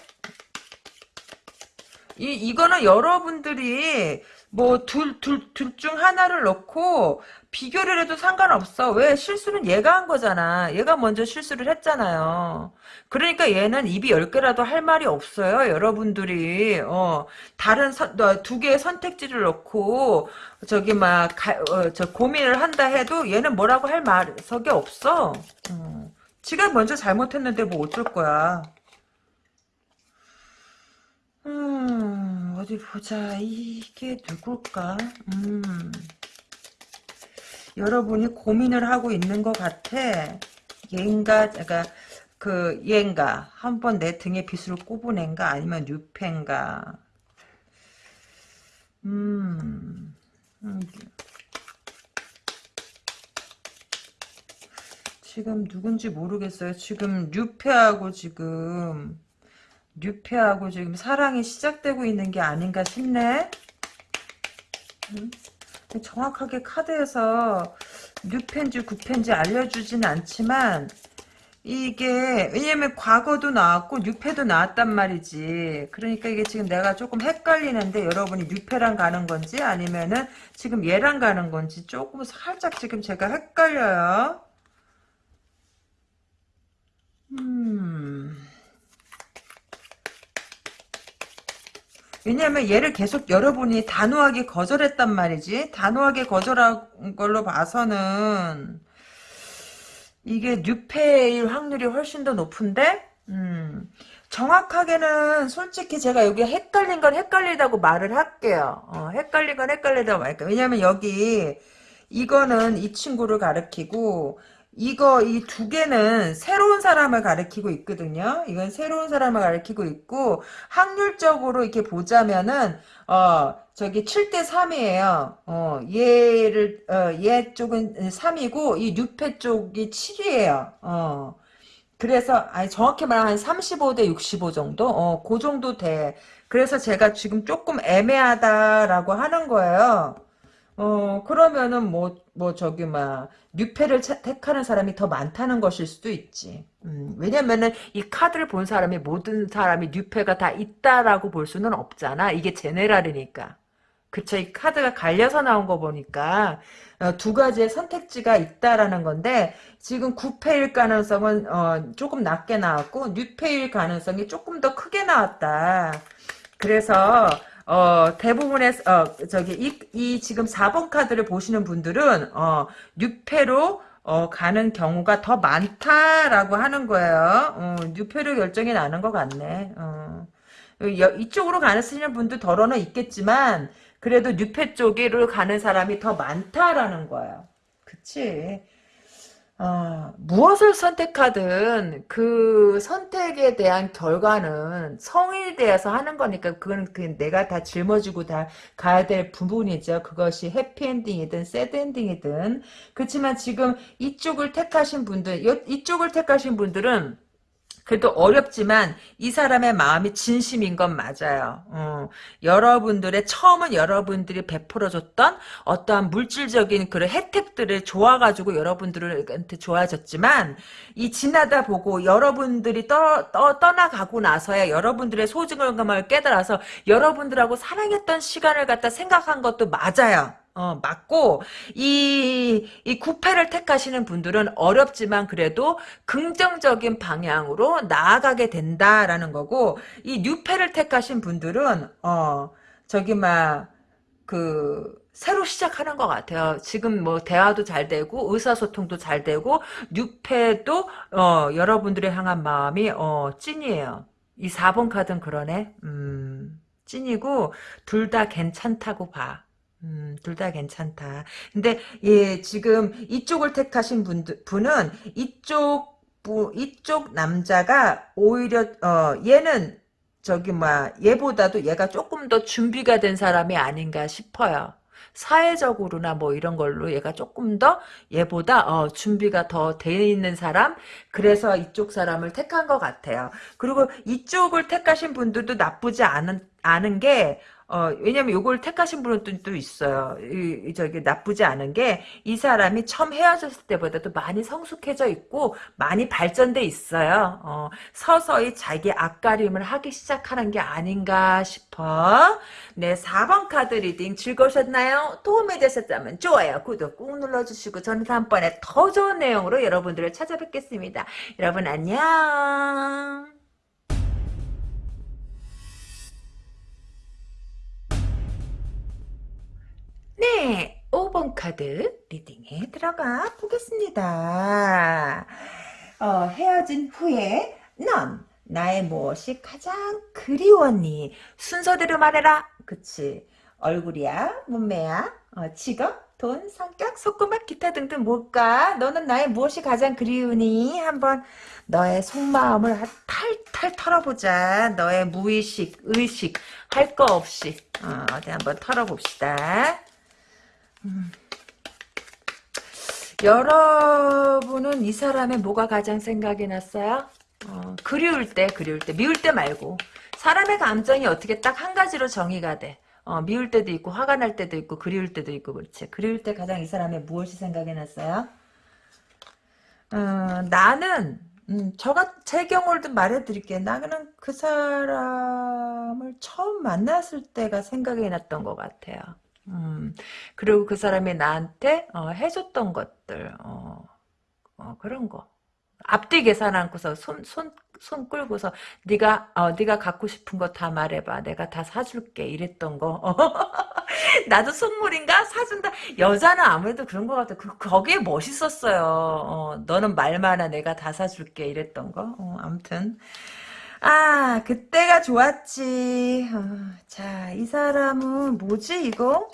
이, 이거는 여러분들이 뭐 둘 둘 둘 중 하나를 넣고 비교를 해도 상관없어. 왜 실수는 얘가 한 거잖아. 얘가 먼저 실수를 했잖아요. 그러니까 얘는 입이 열 개라도 할 말이 없어요. 여러분들이 어 다른 선, 어, 두 개의 선택지를 넣고 저기 막저 어, 고민을 한다 해도 얘는 뭐라고 할 말석이 없어. 어. 지가 먼저 잘못했는데 뭐 어쩔 거야. 음, 어디 보자. 이게 누굴까? 음. 여러분이 고민을 하고 있는 것 같아. 얘인가, 그러니까 그 얘인가 한번 내 등에 빗을 꼽은앤가 아니면 뉴펜가. 음. 음. 지금 누군지 모르겠어요. 지금 뉴페하고 지금 뉴페하고 지금 사랑이 시작되고 있는 게 아닌가 싶네. 음? 정확하게 카드에서 뉴펜지 구펜지 알려주진 않지만 이게 왜냐면 과거도 나왔고 뉴페도 나왔단 말이지 그러니까 이게 지금 내가 조금 헷갈리는데 여러분이 뉴페랑 가는 건지 아니면은 지금 얘랑 가는 건지 조금 살짝 지금 제가 헷갈려요 음 왜냐하면 얘를 계속 여러분이 단호하게 거절했단 말이지. 단호하게 거절한 걸로 봐서는 이게 뉴페일 확률이 훨씬 더 높은데 음, 정확하게는 솔직히 제가 여기 헷갈린 건 헷갈리다고 말을 할게요. 어, 헷갈린 건 헷갈리다고 말할게요. 왜냐면 여기 이거는 이 친구를 가리키고 이거 이 두 개는 새로운 사람을 가리키고 있거든요. 이건 새로운 사람을 가리키고 있고 확률적으로 이렇게 보자면은 어 저기 7대 3이에요. 어 얘를 어얘 쪽은 3이고 이 뉴페 쪽이 7이에요. 어 그래서 아니 정확히 말하면 한 35대 65 정도? 어, 그 정도 돼. 그래서 제가 지금 조금 애매하다라고 하는 거예요. 어, 그러면은 뭐, 뭐, 저기, 막, 뉴페를 차- 택하는 사람이 더 많다는 것일 수도 있지. 음, 왜냐면은 이 카드를 본 사람이 모든 사람이 뉴페가 다 있다라고 볼 수는 없잖아. 이게 제네랄이니까. 그쵸. 이 카드가 갈려서 나온 거 보니까, 어, 두 가지의 선택지가 있다라는 건데, 지금 9패일 가능성은, 어, 조금 낮게 나왔고, 뉴패일 가능성이 조금 더 크게 나왔다. 그래서, 어, 대부분의, 어, 저기, 이, 이 지금 4번 카드를 보시는 분들은, 어, 6패로, 어, 가는 경우가 더 많다라고 하는 거예요. 어, 6패로 결정이 나는 것 같네. 어. 여- 이쪽으로 가는 쓰시는 분도 덜어는 있겠지만, 그래도 6패 쪽으로 가는 사람이 더 많다라는 거예요. 그치? 아, 무엇을 선택하든 그 선택에 대한 결과는 성인에 대해서 하는 거니까 그건 그 내가 다 짊어지고 다 가야 될 부분이죠. 그것이 해피엔딩이든 새드엔딩이든. 그렇지만 지금 이쪽을 택하신 분들, 요- 이쪽을 택하신 분들은 그래도 어렵지만 이 사람의 마음이 진심인 건 맞아요. 어, 여러분들의 처음은 여러분들이 베풀어줬던 어떠한 물질적인 그런 혜택들을 좋아가지고 여러분들한테 좋아졌지만 이 지나다 보고 여러분들이 떠, 떠, 떠나가고 나서야 여러분들의 소중함을 깨달아서 여러분들하고 사랑했던 시간을 갖다 생각한 것도 맞아요. 어, 맞고, 이, 이 구패를 택하시는 분들은 어렵지만 그래도 긍정적인 방향으로 나아가게 된다라는 거고, 이 뉴패를 택하신 분들은, 어, 저기, 막, 그, 새로 시작하는 것 같아요. 지금 뭐, 대화도 잘 되고, 의사소통도 잘 되고, 뉴패도, 어, 여러분들의 향한 마음이, 어, 찐이에요. 이 4번 카드는 그러네. 음, 찐이고, 둘 다 괜찮다고 봐. 음, 둘 다 괜찮다. 근데, 예, 지금 이쪽을 택하신 분들, 분은 이쪽, 부, 이쪽 남자가 오히려, 어, 얘는 저기, 뭐, 얘보다도 얘가 조금 더 준비가 된 사람이 아닌가 싶어요. 사회적으로나 뭐 이런 걸로 얘가 조금 더 얘보다 어, 준비가 더 돼 있는 사람 그래서 이쪽 사람을 택한 것 같아요. 그리고 이쪽을 택하신 분들도 나쁘지 않은 않은 게 어, 왜냐면 요걸 택하신 또 있어요. 이, 이 저기 나쁘지 않은 게 이 사람이 처음 헤어졌을 때보다도 많이 성숙해져 있고 많이 발전돼 있어요. 어, 서서히 자기 앞가림을 하기 시작하는 게 아닌가 싶어. 네, 4번 카드 리딩 즐거우셨나요? 도움이 되셨다면 좋아요, 구독 꾹 눌러주시고 저는 다음번에 더 좋은 내용으로 여러분들을 찾아뵙겠습니다. 여러분 안녕. 네, 5번 카드 리딩에 들어가 보겠습니다. 어, 헤어진 후에 넌 나의 무엇이 가장 그리웠니? 순서대로 말해라. 그치. 얼굴이야, 몸매야, 어, 직업, 돈, 성격, 속구맛, 기타 등등 뭘까? 너는 나의 무엇이 가장 그리우니? 한번 너의 속마음을 탈탈 털어보자. 너의 무의식, 의식, 할 거 없이. 어, 어디 한번 털어봅시다. 여러분은 이 사람의 뭐가 가장 생각이 났어요? 어, 그리울 때, 그리울 때, 미울 때 말고. 사람의 감정이 어떻게 딱 한 가지로 정의가 돼. 어, 미울 때도 있고, 화가 날 때도 있고, 그리울 때도 있고, 그렇지. 그리울 때 가장 이 사람의 무엇이 생각이 났어요? 어, 나는, 음, 저가, 제 경우를 좀 말해드릴게요. 나는 그 사람을 처음 만났을 때가 생각이 났던 것 같아요. 음, 그리고 그 사람이 나한테 어, 해줬던 것들, 어, 어, 그런 거. 앞뒤 계산 않고서 손, 손, 손 끌고서 네가 어, 네가 갖고 싶은 거 다 말해봐. 내가 다 사줄게. 이랬던 거. 나도 선물인가 사준다. 여자는 아무래도 그런 것 같아. 그 거기에 멋있었어요. 어, 너는 말만아 내가 다 사줄게. 이랬던 거. 어, 아무튼 아 그때가 좋았지. 어, 자, 이 사람은 뭐지 이거?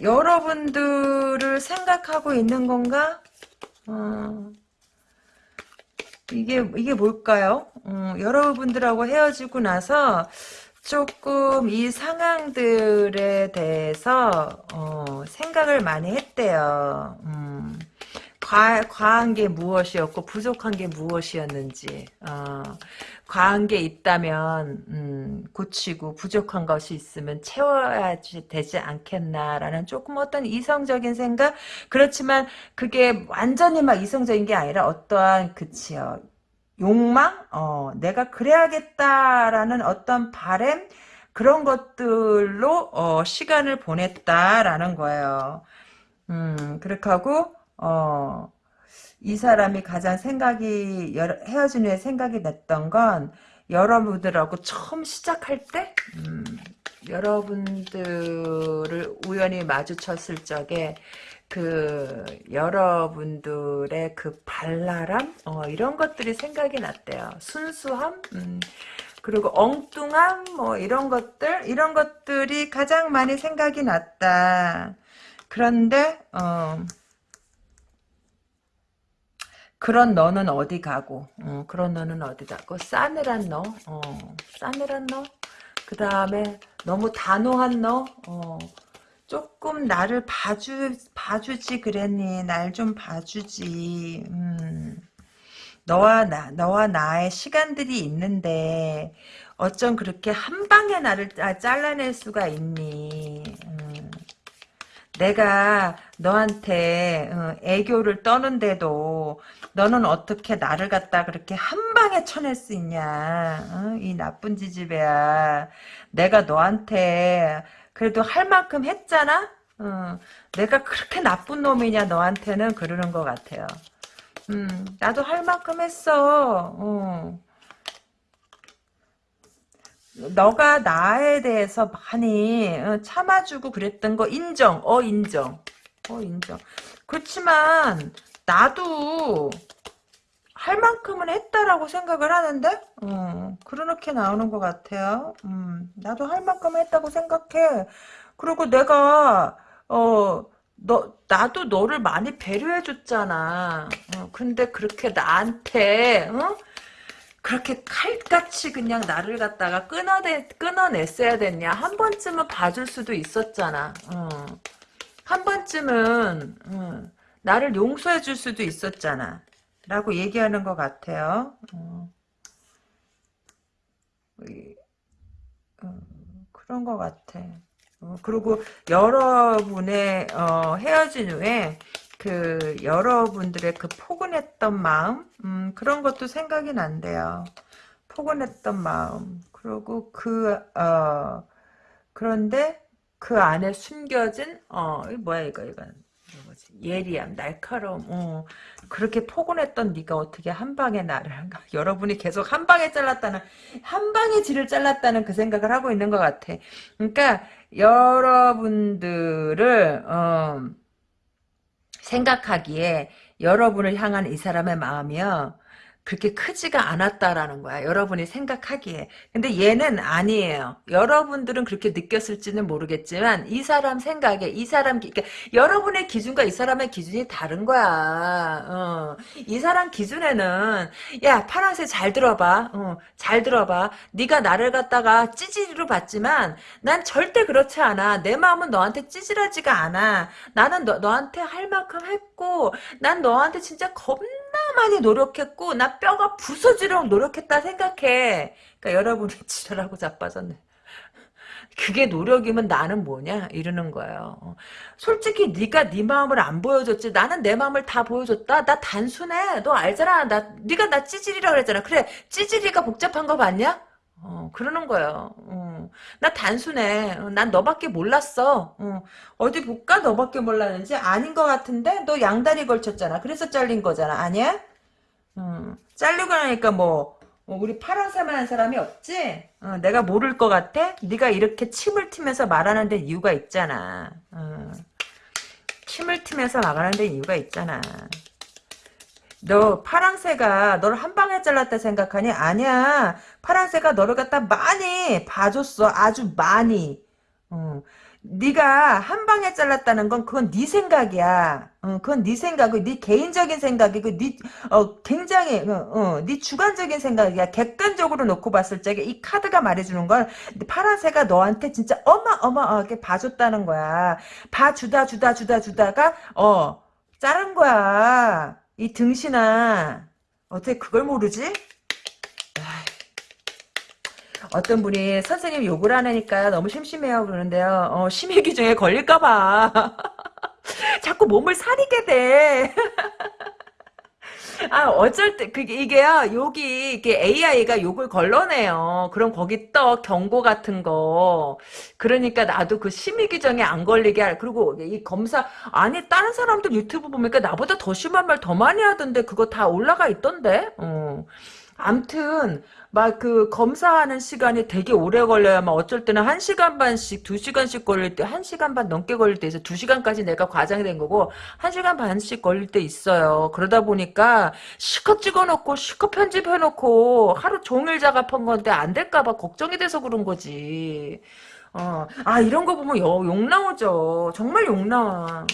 여러분들을 생각하고 있는 건가? 어, 이게 이게 뭘까요? 어, 여러분들하고 헤어지고 나서 조금 이 상황들에 대해서 어, 생각을 많이 했대요. 음, 과, 과한 게 무엇이었고 부족한 게 무엇이었는지 어, 과한 게 있다면 음, 고치고 부족한 것이 있으면 채워야 되지 않겠나라는 조금 어떤 이성적인 생각? 그렇지만 그게 완전히 막 이성적인 게 아니라 어떠한 그치요 욕망? 어, 내가 그래야겠다라는 어떤 바램? 그런 것들로 어, 시간을 보냈다라는 거예요. 음, 그렇게 하고 어, 이 사람이 가장 생각이 헤어진 후에 생각이 났던 건 여러분들하고 처음 시작할 때 음, 여러분들을 우연히 마주쳤을 적에 그 여러분들의 그 발랄함 어, 이런 것들이 생각이 났대요. 순수함 음, 그리고 엉뚱함 뭐 이런 것들 이런 것들이 가장 많이 생각이 났다. 그런데 어, 그런 너는 어디 가고 어, 그런 너는 어디 가고 싸늘한 너 어, 싸늘한 너 그 다음에 너무 단호한 너? 어, 조금 나를 봐주 봐주지 그랬니? 날 좀 봐주지. 음. 너와 나 너와 나의 시간들이 있는데 어쩜 그렇게 한 방에 나를 잘라낼 수가 있니? 음. 내가 너한테 어, 애교를 떠는데도 너는 어떻게 나를 갖다 그렇게 한 방에 쳐낼 수 있냐 어? 이 나쁜 지지배야 내가 너한테 그래도 할 만큼 했잖아 어, 내가 그렇게 나쁜 놈이냐 너한테는 그러는 것 같아요 음, 나도 할 만큼 했어 어. 너가 나에 대해서 많이 어, 참아주고 그랬던 거 인정. 어 인정. 어 인정. 그렇지만 나도 할 만큼은 했다라고 생각을 하는데 어, 그렇게 나오는 것 같아요. 음, 나도 할 만큼 했다고 생각해. 그리고 내가 어, 너 나도 너를 많이 배려해 줬잖아. 어, 근데 그렇게 나한테 어? 그렇게 칼같이 그냥 나를 갖다가 끊어내, 끊어냈어야 됐냐. 한 번쯤은 봐줄 수도 있었잖아. 어. 한 번쯤은 어. 나를 용서해 줄 수도 있었잖아. 라고 얘기하는 것 같아요. 어. 어 그런 것 같아. 어, 그리고 여러분의 어, 헤어진 후에 그 여러분들의 그 포근했던 마음 음, 그런 것도 생각이 난대요. 포근했던 마음 그리고 그 어, 그런데 그 안에 숨겨진 어 뭐야 이거 이건 예리함 날카로움 어, 그렇게 포근했던 네가 어떻게 한 방에 나를 여러분이 계속 한 방에 잘랐다는 한 방에 지를 잘랐다는 그 생각을 하고 있는 것 같아 그러니까 여러분들을 어, 생각하기에 여러분을 향한 이 사람의 마음이요. 그렇게 크지가 않았다라는 거야. 여러분이 생각하기에. 근데 얘는 아니에요. 여러분들은 그렇게 느꼈을지는 모르겠지만 이 사람 생각에 이 사람 그러니까 여러분의 기준과 이 사람의 기준이 다른 거야. 어. 이 사람 기준에는 야 파란색 잘 들어봐. 어. 잘 들어봐. 네가 나를 갖다가 찌질이로 봤지만 난 절대 그렇지 않아. 내 마음은 너한테 찌질하지가 않아. 나는 너, 너한테 할 만큼 했고 난 너한테 진짜 겁나 많이 노력했고 나 뼈가 부서지도록 노력했다 생각해. 그러니까 여러분이 지랄하고 자빠졌네. 그게 노력이면 나는 뭐냐 이러는 거예요. 솔직히 네가 네 마음을 안 보여줬지. 나는 내 마음을 다 보여줬다. 나 단순해. 너 알잖아. 나 네가 나 찌질이라 그랬잖아. 그래 찌질이가 복잡한 거 봤냐? 어, 그러는 거예요. 어, 나 단순해. 어, 난 너밖에 몰랐어. 어, 디 볼까? 너밖에 몰랐는지 아닌 것 같은데 너 양다리 걸쳤잖아. 그래서 잘린 거잖아. 아니야? 어, 잘리고 나니까 뭐 어, 우리 파랑새만 한 사람이 없지? 어, 내가 모를 것 같아? 네가 이렇게 침을 튀면서 말하는 데 이유가 있잖아. 어, 침을 튀면서 말하는 데 이유가 있잖아. 너 파랑새가 너를 한 방에 잘랐다 생각하니? 아니야. 파랑새가 너를 갖다 많이 봐줬어. 아주 많이. 어. 네가 한 방에 잘랐다는 건 그건 네 생각이야. 어, 그건 네 생각이고 네 개인적인 생각이고 네 어, 굉장히 어, 어, 네 주관적인 생각이야. 객관적으로 놓고 봤을 적에 이 카드가 말해주는 건 파란새가 너한테 진짜 어마어마하게 봐줬다는 거야. 봐 주다 주다 주다 주다가 어 자른 거야. 이 등신아. 어떻게 그걸 모르지? 어떤 분이 선생님 욕을 안 하니까 너무 심심해요 그러는데요. 어, 심의 규정에 걸릴까봐. 자꾸 몸을 사리게 돼. 아, 어쩔 때, 그게, 이게요, 욕이, 이게 AI가 욕을 걸러내요. 그럼 거기 떠, 경고 같은 거. 그러니까 나도 그 심의 규정에 안 걸리게 할, 그리고 이 검사, 아니, 다른 사람들 유튜브 보니까 나보다 더 심한 말 더 많이 하던데, 그거 다 올라가 있던데? 어. 암튼 막 그 검사하는 시간이 되게 오래 걸려야 막 어쩔 때는 1시간 반씩 2시간씩 걸릴 때 1시간 반 넘게 걸릴 때 있어 2시간까지 내가 과장이 된 거고 1시간 반씩 걸릴 때 있어요. 그러다 보니까 시컷 찍어놓고 시컷 편집해놓고 하루 종일 작업한 건데 안 될까 봐 걱정이 돼서 그런 거지. 어, 아 이런 거 보면 욕 나오죠. 정말 욕 나와.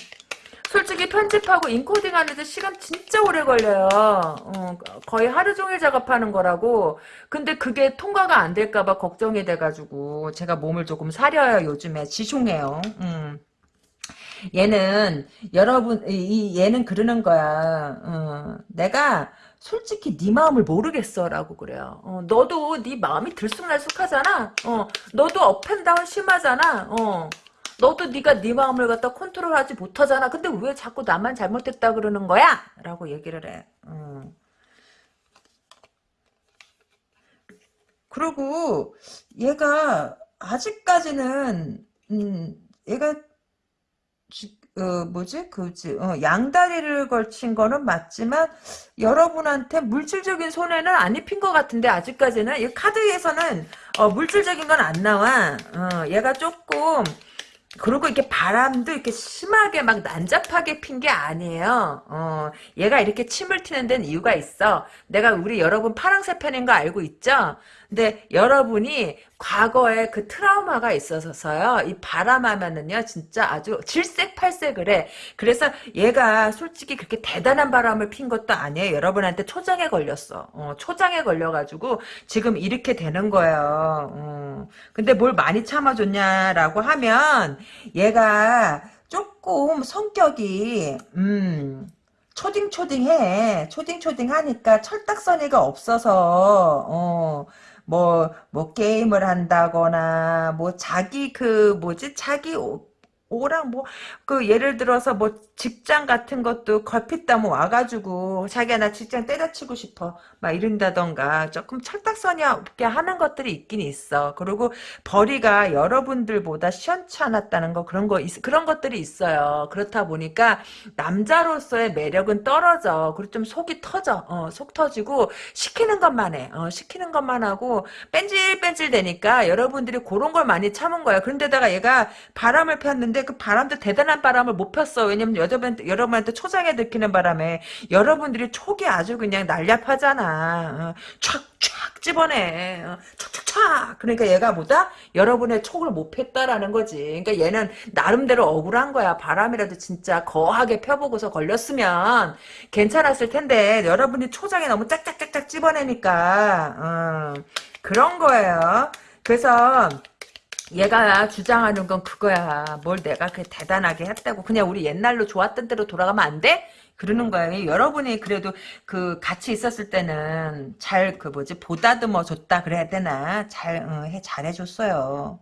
솔직히 편집하고 인코딩 하는데 시간 진짜 오래 걸려요. 어, 거의 하루 종일 작업하는 거라고. 근데 그게 통과가 안 될까 봐 걱정이 돼가지고 제가 몸을 조금 사려요 요즘에 자중해요. 음. 얘는 여러분 이 얘는 그러는 거야. 어, 내가 솔직히 네 마음을 모르겠어라고 그래요. 어, 너도 네 마음이 들쑥날쑥하잖아. 어, 너도 up and down 심하잖아. 어. 너도 네가 네 마음을 갖다 컨트롤하지 못하잖아. 근데 왜 자꾸 나만 잘못했다 그러는 거야? 라고 얘기를 해. 음. 그리고 얘가 아직까지는 음, 얘가 어, 뭐지? 그지 어, 양다리를 걸친 거는 맞지만 여러분한테 물질적인 손해는 안 입힌 것 같은데 아직까지는 이 카드에서는 어, 물질적인 건 안 나와. 어, 얘가 조금 그리고 이렇게 바람도 이렇게 심하게 막 난잡하게 핀 게 아니에요. 어, 얘가 이렇게 침을 튀는 데는 이유가 있어. 내가 우리 여러분 파랑새 팬인 거 알고 있죠? 근데 여러분이 과거에 그 트라우마가 있어서요. 이 바람하면은요, 진짜 아주 질색팔색을 해. 그래서 얘가 솔직히 그렇게 대단한 바람을 핀 것도 아니에요. 여러분한테 초장에 걸렸어. 어, 초장에 걸려가지고 지금 이렇게 되는 거예요. 어. 근데 뭘 많이 참아줬냐라고 하면 얘가 조금 성격이 음. 초딩초딩해. 초딩초딩하니까 철딱서니가 없어서 어, 뭐, 뭐, 게임을 한다거나, 뭐, 자기 그, 뭐지, 자기 오랑 뭐 그 예를 들어서 뭐 직장 같은 것도 걸핏다면 와가지고 자기야 나 직장 때려치고 싶어 막 이런다던가 조금 철딱서니 없게 하는 것들이 있긴 있어. 그리고 벌이가 여러분들보다 시원찮았다는 거 그런 거 있, 그런 것들이 있어요. 그렇다 보니까 남자로서의 매력은 떨어져. 그리고 좀 속이 터져. 어, 속 터지고 시키는 것만 해. 어, 시키는 것만 하고 뺀질뺀질 되니까 여러분들이 그런 걸 많이 참은 거야. 그런데다가 얘가 바람을 폈는데 그 바람도 대단한 바람을 못 폈어. 왜냐면 여러분, 여러분한테 초장에 들키는 바람에 여러분들이 촉이 아주 그냥 날렵하잖아. 어, 촥촥 집어내. 어, 촥촥촥. 그러니까 얘가 보다 여러분의 촉을 못 폈다라는 거지. 그러니까 얘는 나름대로 억울한 거야. 바람이라도 진짜 거하게 펴보고서 걸렸으면 괜찮았을 텐데 여러분이 초장에 너무 짝짝짝짝 집어내니까 어, 그런 거예요. 그래서 얘가 주장하는 건 그거야. 뭘 내가 그 대단하게 했다고. 그냥 우리 옛날로 좋았던 대로 돌아가면 안 돼? 그러는 거예요. 여러분이 그래도 그 같이 있었을 때는 잘 그 뭐지 보다듬어 줬다 그래야 되나 잘 어, 해 잘해줬어요.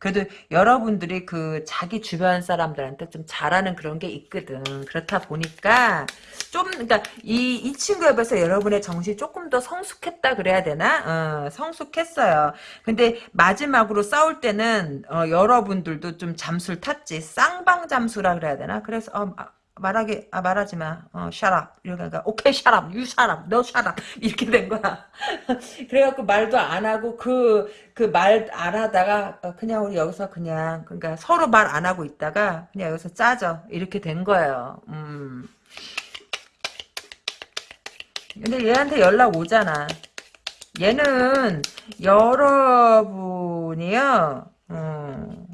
그래도 여러분들이 그 자기 주변 사람들한테 좀 잘하는 그런 게 있거든. 그렇다 보니까 좀 그러니까 이, 이 친구에 비해서 여러분의 정신이 조금 더 성숙했다 그래야 되나? 어, 성숙했어요. 근데 마지막으로 싸울 때는 어, 여러분들도 좀 잠수를 탔지. 쌍방 잠수라 그래야 되나? 그래서 어, 말하기 아 말하지 마. 어, up. 이러니까 오케이 you shut up. 너 up. 이렇게 된 거야. 그래갖고 말도 안 하고 그 그 말 안 하다가 어, 그냥 우리 여기서 그냥 그러니까 서로 말 안 하고 있다가 그냥 여기서 짜져. 이렇게 된 거예요. 음. 근데 얘한테 연락 오잖아. 얘는 여러분이요. 음.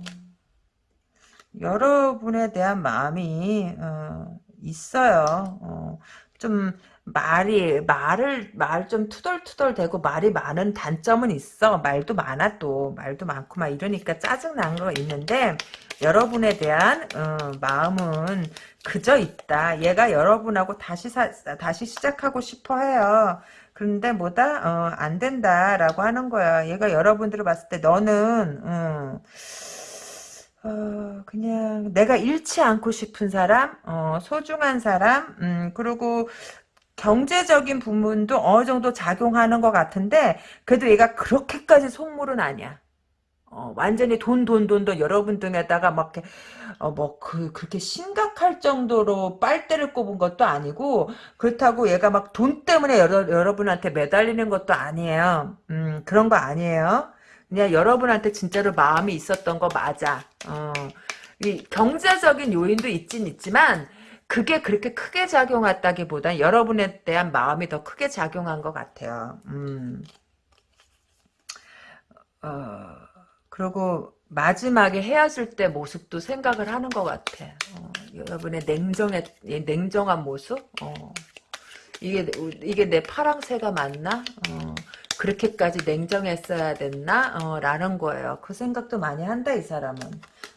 여러분에 대한 마음이 어, 있어요. 어, 좀 말이 말을 말 좀 투덜투덜 대고 말이 많은 단점은 있어. 말도 많아 또 말도 많고 막 이러니까 짜증 난 거 있는데 여러분에 대한 어, 마음은 그저 있다. 얘가 여러분하고 다시 사, 다시 시작하고 싶어 해요. 그런데 뭐다 어, 안 된다라고 하는 거야. 얘가 여러분들을 봤을 때 너는 음, 어, 그냥 내가 잃지 않고 싶은 사람, 어, 소중한 사람, 음, 그리고 경제적인 부분도 어느 정도 작용하는 것 같은데 그래도 얘가 그렇게까지 속물은 아니야. 어, 완전히 돈, 돈, 돈, 돈, 여러분 등에다가 막, 어, 뭐, 그, 그렇게 심각할 정도로 빨대를 꼽은 것도 아니고, 그렇다고 얘가 막 돈 때문에 여러, 여러분한테 매달리는 것도 아니에요. 음, 그런 거 아니에요. 그냥 여러분한테 진짜로 마음이 있었던 거 맞아. 어, 이 경제적인 요인도 있긴 있지만, 그게 그렇게 크게 작용했다기보단 여러분에 대한 마음이 더 크게 작용한 것 같아요. 음. 어, 그리고 마지막에 헤어질 때 모습도 생각을 하는 것 같아. 어, 여러분의 냉정의 냉정한 모습. 어, 이게 이게 내 파랑새가 맞나? 어, 그렇게까지 냉정했어야 됐나? 어, 라는 거예요. 그 생각도 많이 한다 이 사람은.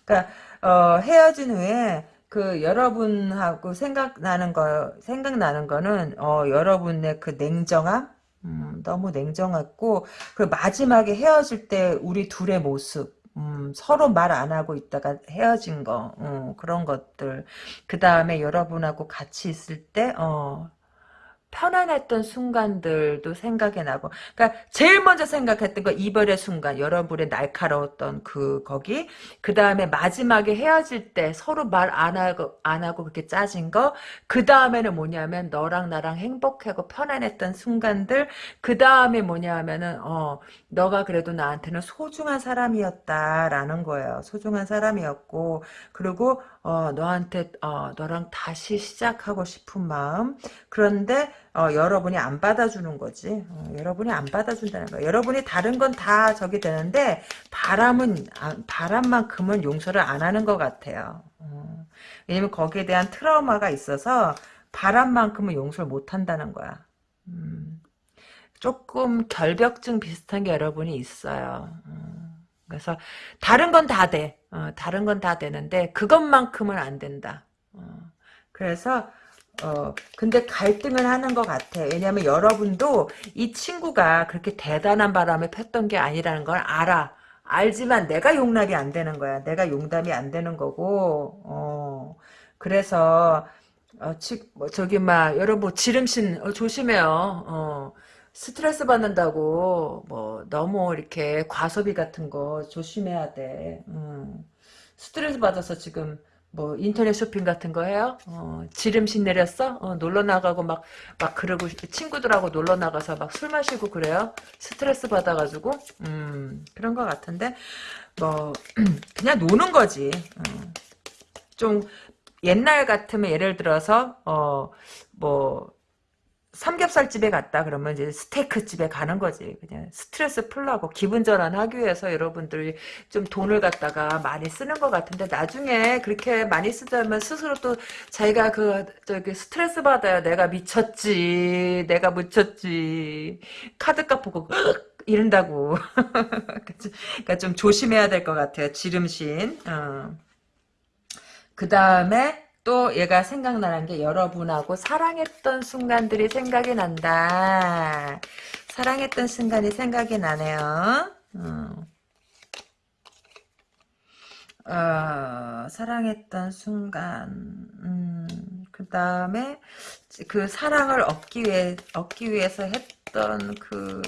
그러니까 어, 헤어진 후에 그 여러분하고 생각나는 거 생각나는 거는 어, 여러분의 그 냉정함 음, 너무 냉정했고 그 마지막에 헤어질 때 우리 둘의 모습 음, 서로 말 안 하고 있다가 헤어진 거 음, 그런 것들 그 다음에 여러분하고 같이 있을 때 어, 편안했던 순간들도 생각이 나고. 그러니까 제일 먼저 생각했던 거 이별의 순간 여러분의 날카로웠던 그 거기. 그 다음에 마지막에 헤어질 때 서로 말 안 하고 안 하고 그렇게 짜진 거그 다음에는 뭐냐면 너랑 나랑 행복하고 편안했던 순간들. 그 다음에 뭐냐면은 어 너가 그래도 나한테는 소중한 사람이었다라는 거예요. 소중한 사람이었고. 그리고 어 너한테 어 너랑 다시 시작하고 싶은 마음 그런데 어, 여러분이 안 받아주는 거지. 어, 여러분이 안 받아준다는 거야. 여러분이 다른 건 다 저기 되는데 바람은 아, 바람만큼은 용서를 안 하는 것 같아요. 어, 왜냐면 거기에 대한 트라우마가 있어서 바람만큼은 용서를 못 한다는 거야. 음, 조금 결벽증 비슷한 게 여러분이 있어요. 음, 그래서 다른 건 다 돼. 어, 다른 건 다 되는데 그것만큼은 안 된다. 어, 그래서 어, 근데 갈등을 하는 것 같아. 왜냐면 여러분도 이 친구가 그렇게 대단한 바람에 폈던 게 아니라는 걸 알아. 알지만 내가 용납이 안 되는 거야. 내가 용담이 안 되는 거고, 어, 그래서, 어, 치, 뭐, 저기, 막, 여러분, 지름신, 어, 조심해요. 어, 스트레스 받는다고, 뭐, 너무 이렇게 과소비 같은 거 조심해야 돼. 음. 스트레스 받아서 지금, 뭐 인터넷 쇼핑 같은 거 해요? 어, 지름신 내렸어? 어, 놀러 나가고 막 막 그러고 친구들하고 놀러 나가서 막 술 마시고 그래요? 스트레스 받아가지고 음 그런 것 같은데 뭐 그냥 노는 거지. 어, 좀 옛날 같으면 예를 들어서 어 뭐 삼겹살 집에 갔다 그러면 이제 스테이크 집에 가는 거지. 그냥 스트레스 풀라고 기분 전환하기 위해서 여러분들이 좀 돈을 갖다가 많이 쓰는 것 같은데 나중에 그렇게 많이 쓰자면 스스로 또 자기가 그 저기 스트레스 받아요. 내가 미쳤지. 내가 묻혔지. 카드값 보고 이런다고. 그러니까 좀 조심해야 될 것 같아요. 지름신. 어. 그 다음에 또 얘가 생각나는 게 여러분하고 사랑했던 순간들이 생각이 난다. 사랑했던 순간이 생각이 나네요. 어. 어, 사랑했던 순간, 음, 그 다음에 그 사랑을 얻기 위해 얻기 위해서 했던 그,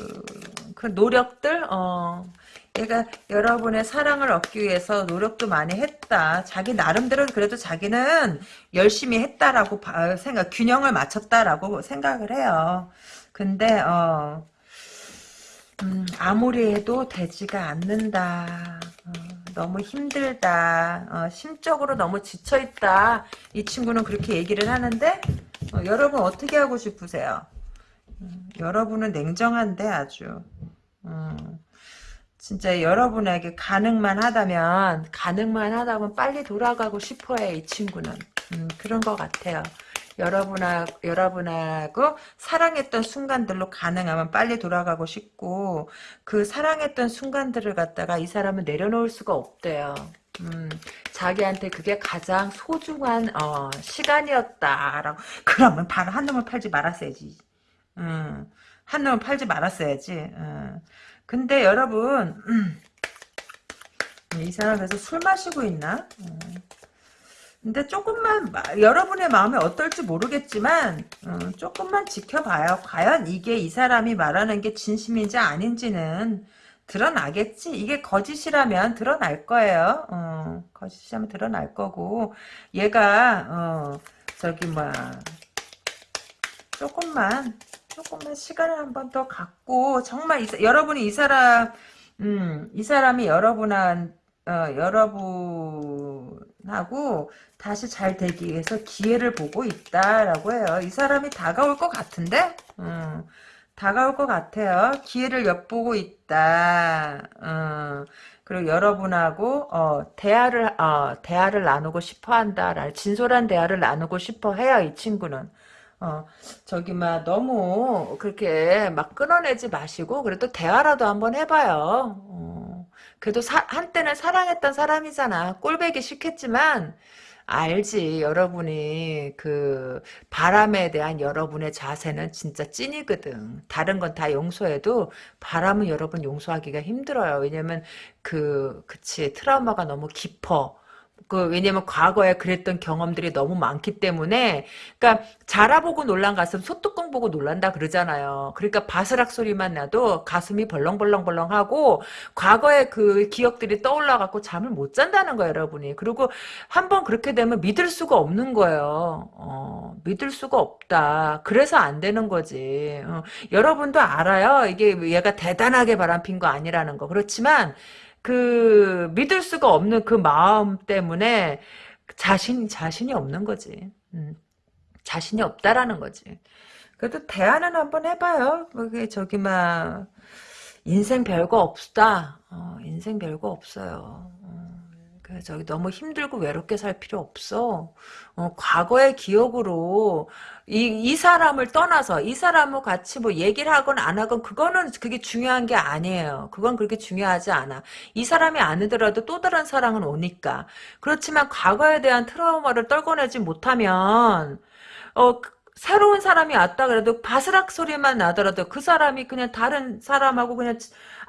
그 노력들, 어, 얘가 여러분의 사랑을 얻기 위해서 노력도 많이 했다. 자기 나름대로 그래도 자기는 열심히 했다라고 생각, 균형을 맞췄다라고 생각을 해요. 근데 어, 음, 아무리 해도 되지가 않는다. 어, 너무 힘들다. 어, 심적으로 너무 지쳐있다. 이 친구는 그렇게 얘기를 하는데 어, 여러분 어떻게 하고 싶으세요? 음, 여러분은 냉정한데 아주. 음, 진짜 여러분에게 가능만 하다면 가능만 하다면 빨리 돌아가고 싶어해 이 친구는 음, 그런 것 같아요. 여러분하, 여러분하고 사랑했던 순간들로 가능하면 빨리 돌아가고 싶고 그 사랑했던 순간들을 갖다가 이 사람은 내려놓을 수가 없대요. 음, 자기한테 그게 가장 소중한 어, 시간이었다라고 그러면 바로 한 놈을 팔지 말았어야지. 음, 한 놈을 팔지 말았어야지. 음. 근데 여러분 음, 이 사람 그래서 술 마시고 있나? 음. 근데 조금만 여러분의 마음이 어떨지 모르겠지만 어, 조금만 지켜봐요. 과연 이게 이 사람이 말하는 게 진심인지 아닌지는 드러나겠지. 이게 거짓이라면 드러날 거예요. 어, 거짓이라면 드러날 거고 얘가 어, 저기 뭐 조금만 조금만 시간을 한 번 더 갖고 정말 이, 여러분이 이 사람 음, 이 사람이 여러분한 어, 여러분하고 다시 잘 되기 위해서 기회를 보고 있다라고 해요. 이 사람이 다가올 것 같은데? 음, 다가올 것 같아요. 기회를 엿보고 있다. 음, 그리고 여러분하고 어, 대화를 어, 대화를 나누고 싶어 한다. 진솔한 대화를 나누고 싶어 해요. 이 친구는. 어, 저기, 막, 너무, 그렇게 막 끊어내지 마시고, 그래도 대화라도 한번 해봐요. 어, 그래도 사, 한때는 사랑했던 사람이잖아. 꼴배기 싫겠지만, 알지. 여러분이 그 바람에 대한 여러분의 자세는 진짜 찐이거든. 다른 건 다 용서해도 바람은 여러분 용서하기가 힘들어요. 왜냐면 그 그치 트라우마가 너무 깊어. 그 왜냐면 과거에 그랬던 경험들이 너무 많기 때문에 그러니까 자라보고 놀란 가슴 소뚜껑 보고 놀란다 그러잖아요. 그러니까 바스락 소리만 나도 가슴이 벌렁벌렁벌렁하고 과거의 그 기억들이 떠올라 갖고 잠을 못 잔다는 거예요, 여러분이. 그리고 한번 그렇게 되면 믿을 수가 없는 거예요. 어, 믿을 수가 없다. 그래서 안 되는 거지. 어, 여러분도 알아요. 이게 얘가 대단하게 바람핀 거 아니라는 거. 그렇지만 그 믿을 수가 없는 그 마음 때문에 자신 자신이 없는 거지. 음, 자신이 없다라는 거지. 그래도 대화는 한번 해봐요. 그게 저기 막 인생 별거 없다. 어, 인생 별거 없어요. 그 저기 너무 힘들고 외롭게 살 필요 없어. 어, 과거의 기억으로 이, 이 사람을 떠나서 이 사람하고 같이 뭐 얘기를 하건 안 하건 그거는 그게 중요한 게 아니에요. 그건 그렇게 중요하지 않아. 이 사람이 아니더라도 또 다른 사랑은 오니까. 그렇지만 과거에 대한 트라우마를 떨궈내지 못하면 어 새로운 사람이 왔다 그래도 바스락 소리만 나더라도 그 사람이 그냥 다른 사람하고 그냥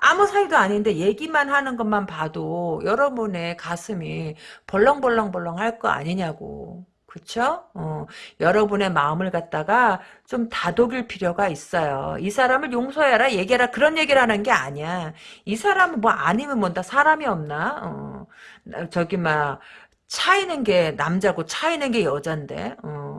아무 사이도 아닌데 얘기만 하는 것만 봐도 여러분의 가슴이 벌렁벌렁벌렁 할 거 아니냐고. 그쵸? 어, 여러분의 마음을 갖다가 좀 다독일 필요가 있어요. 이 사람을 용서해라, 얘기해라, 그런 얘기를 하는 게 아니야. 이 사람은 뭐 아니면 뭔다 사람이 없나? 어, 저기, 막, 차이는 게 남자고 차이는 게 여잔데 어.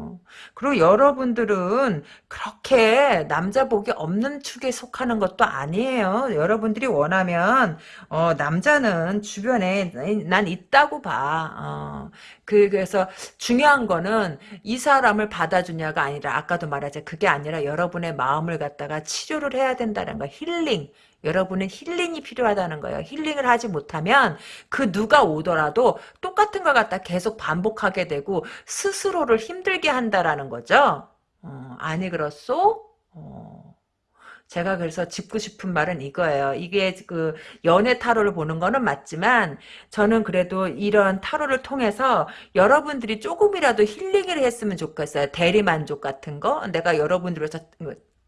그리고 여러분들은 그렇게 남자 복이 없는 축에 속하는 것도 아니에요 여러분들이 원하면 어, 남자는 주변에 난 있다고 봐 어. 그, 그래서 중요한 거는 이 사람을 받아주냐가 아니라 아까도 말하자 그게 아니라 여러분의 마음을 갖다가 치료를 해야 된다는 거 힐링 여러분은 힐링이 필요하다는 거예요. 힐링을 하지 못하면 그 누가 오더라도 똑같은 걸 갖다 계속 반복하게 되고 스스로를 힘들게 한다라는 거죠. 어, 아니 그렇소? 어. 제가 그래서 짚고 싶은 말은 이거예요. 이게 그 연애 타로를 보는 거는 맞지만 저는 그래도 이런 타로를 통해서 여러분들이 조금이라도 힐링을 했으면 좋겠어요. 대리만족 같은 거. 내가 여러분들을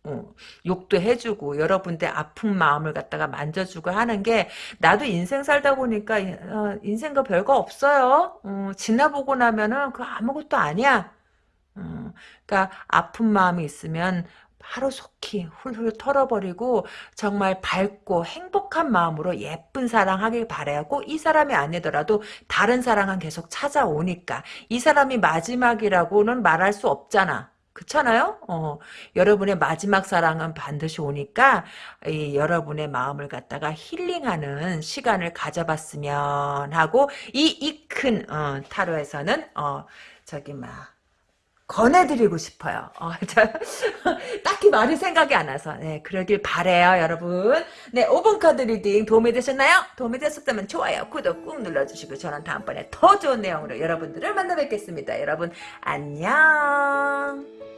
어, 욕도 해주고 여러분들 아픈 마음을 갖다가 만져주고 하는 게 나도 인생 살다 보니까 어, 인생과 별거 없어요. 어, 지나보고 나면은 그 아무것도 아니야. 어, 그러니까 아픈 마음이 있으면 하루 속히 훌훌 털어버리고 정말 밝고 행복한 마음으로 예쁜 사랑하길 바래요. 꼭 이 사람이 아니더라도 다른 사랑은 계속 찾아오니까 이 사람이 마지막이라고는 말할 수 없잖아. 그렇잖아요? 어, 여러분의 마지막 사랑은 반드시 오니까 이, 여러분의 마음을 갖다가 힐링하는 시간을 가져봤으면 하고 이 이큰 어, 타로에서는 어, 저기 막 권해드리고 싶어요. 어, 자, 딱히 말이 생각이 안 나서 네, 그러길 바래요 여러분. 네 5번 카드 리딩 도움이 되셨나요? 도움이 되셨다면 좋아요 구독 꾹 눌러주시고 저는 다음번에 더 좋은 내용으로 여러분들을 만나 뵙겠습니다. 여러분 안녕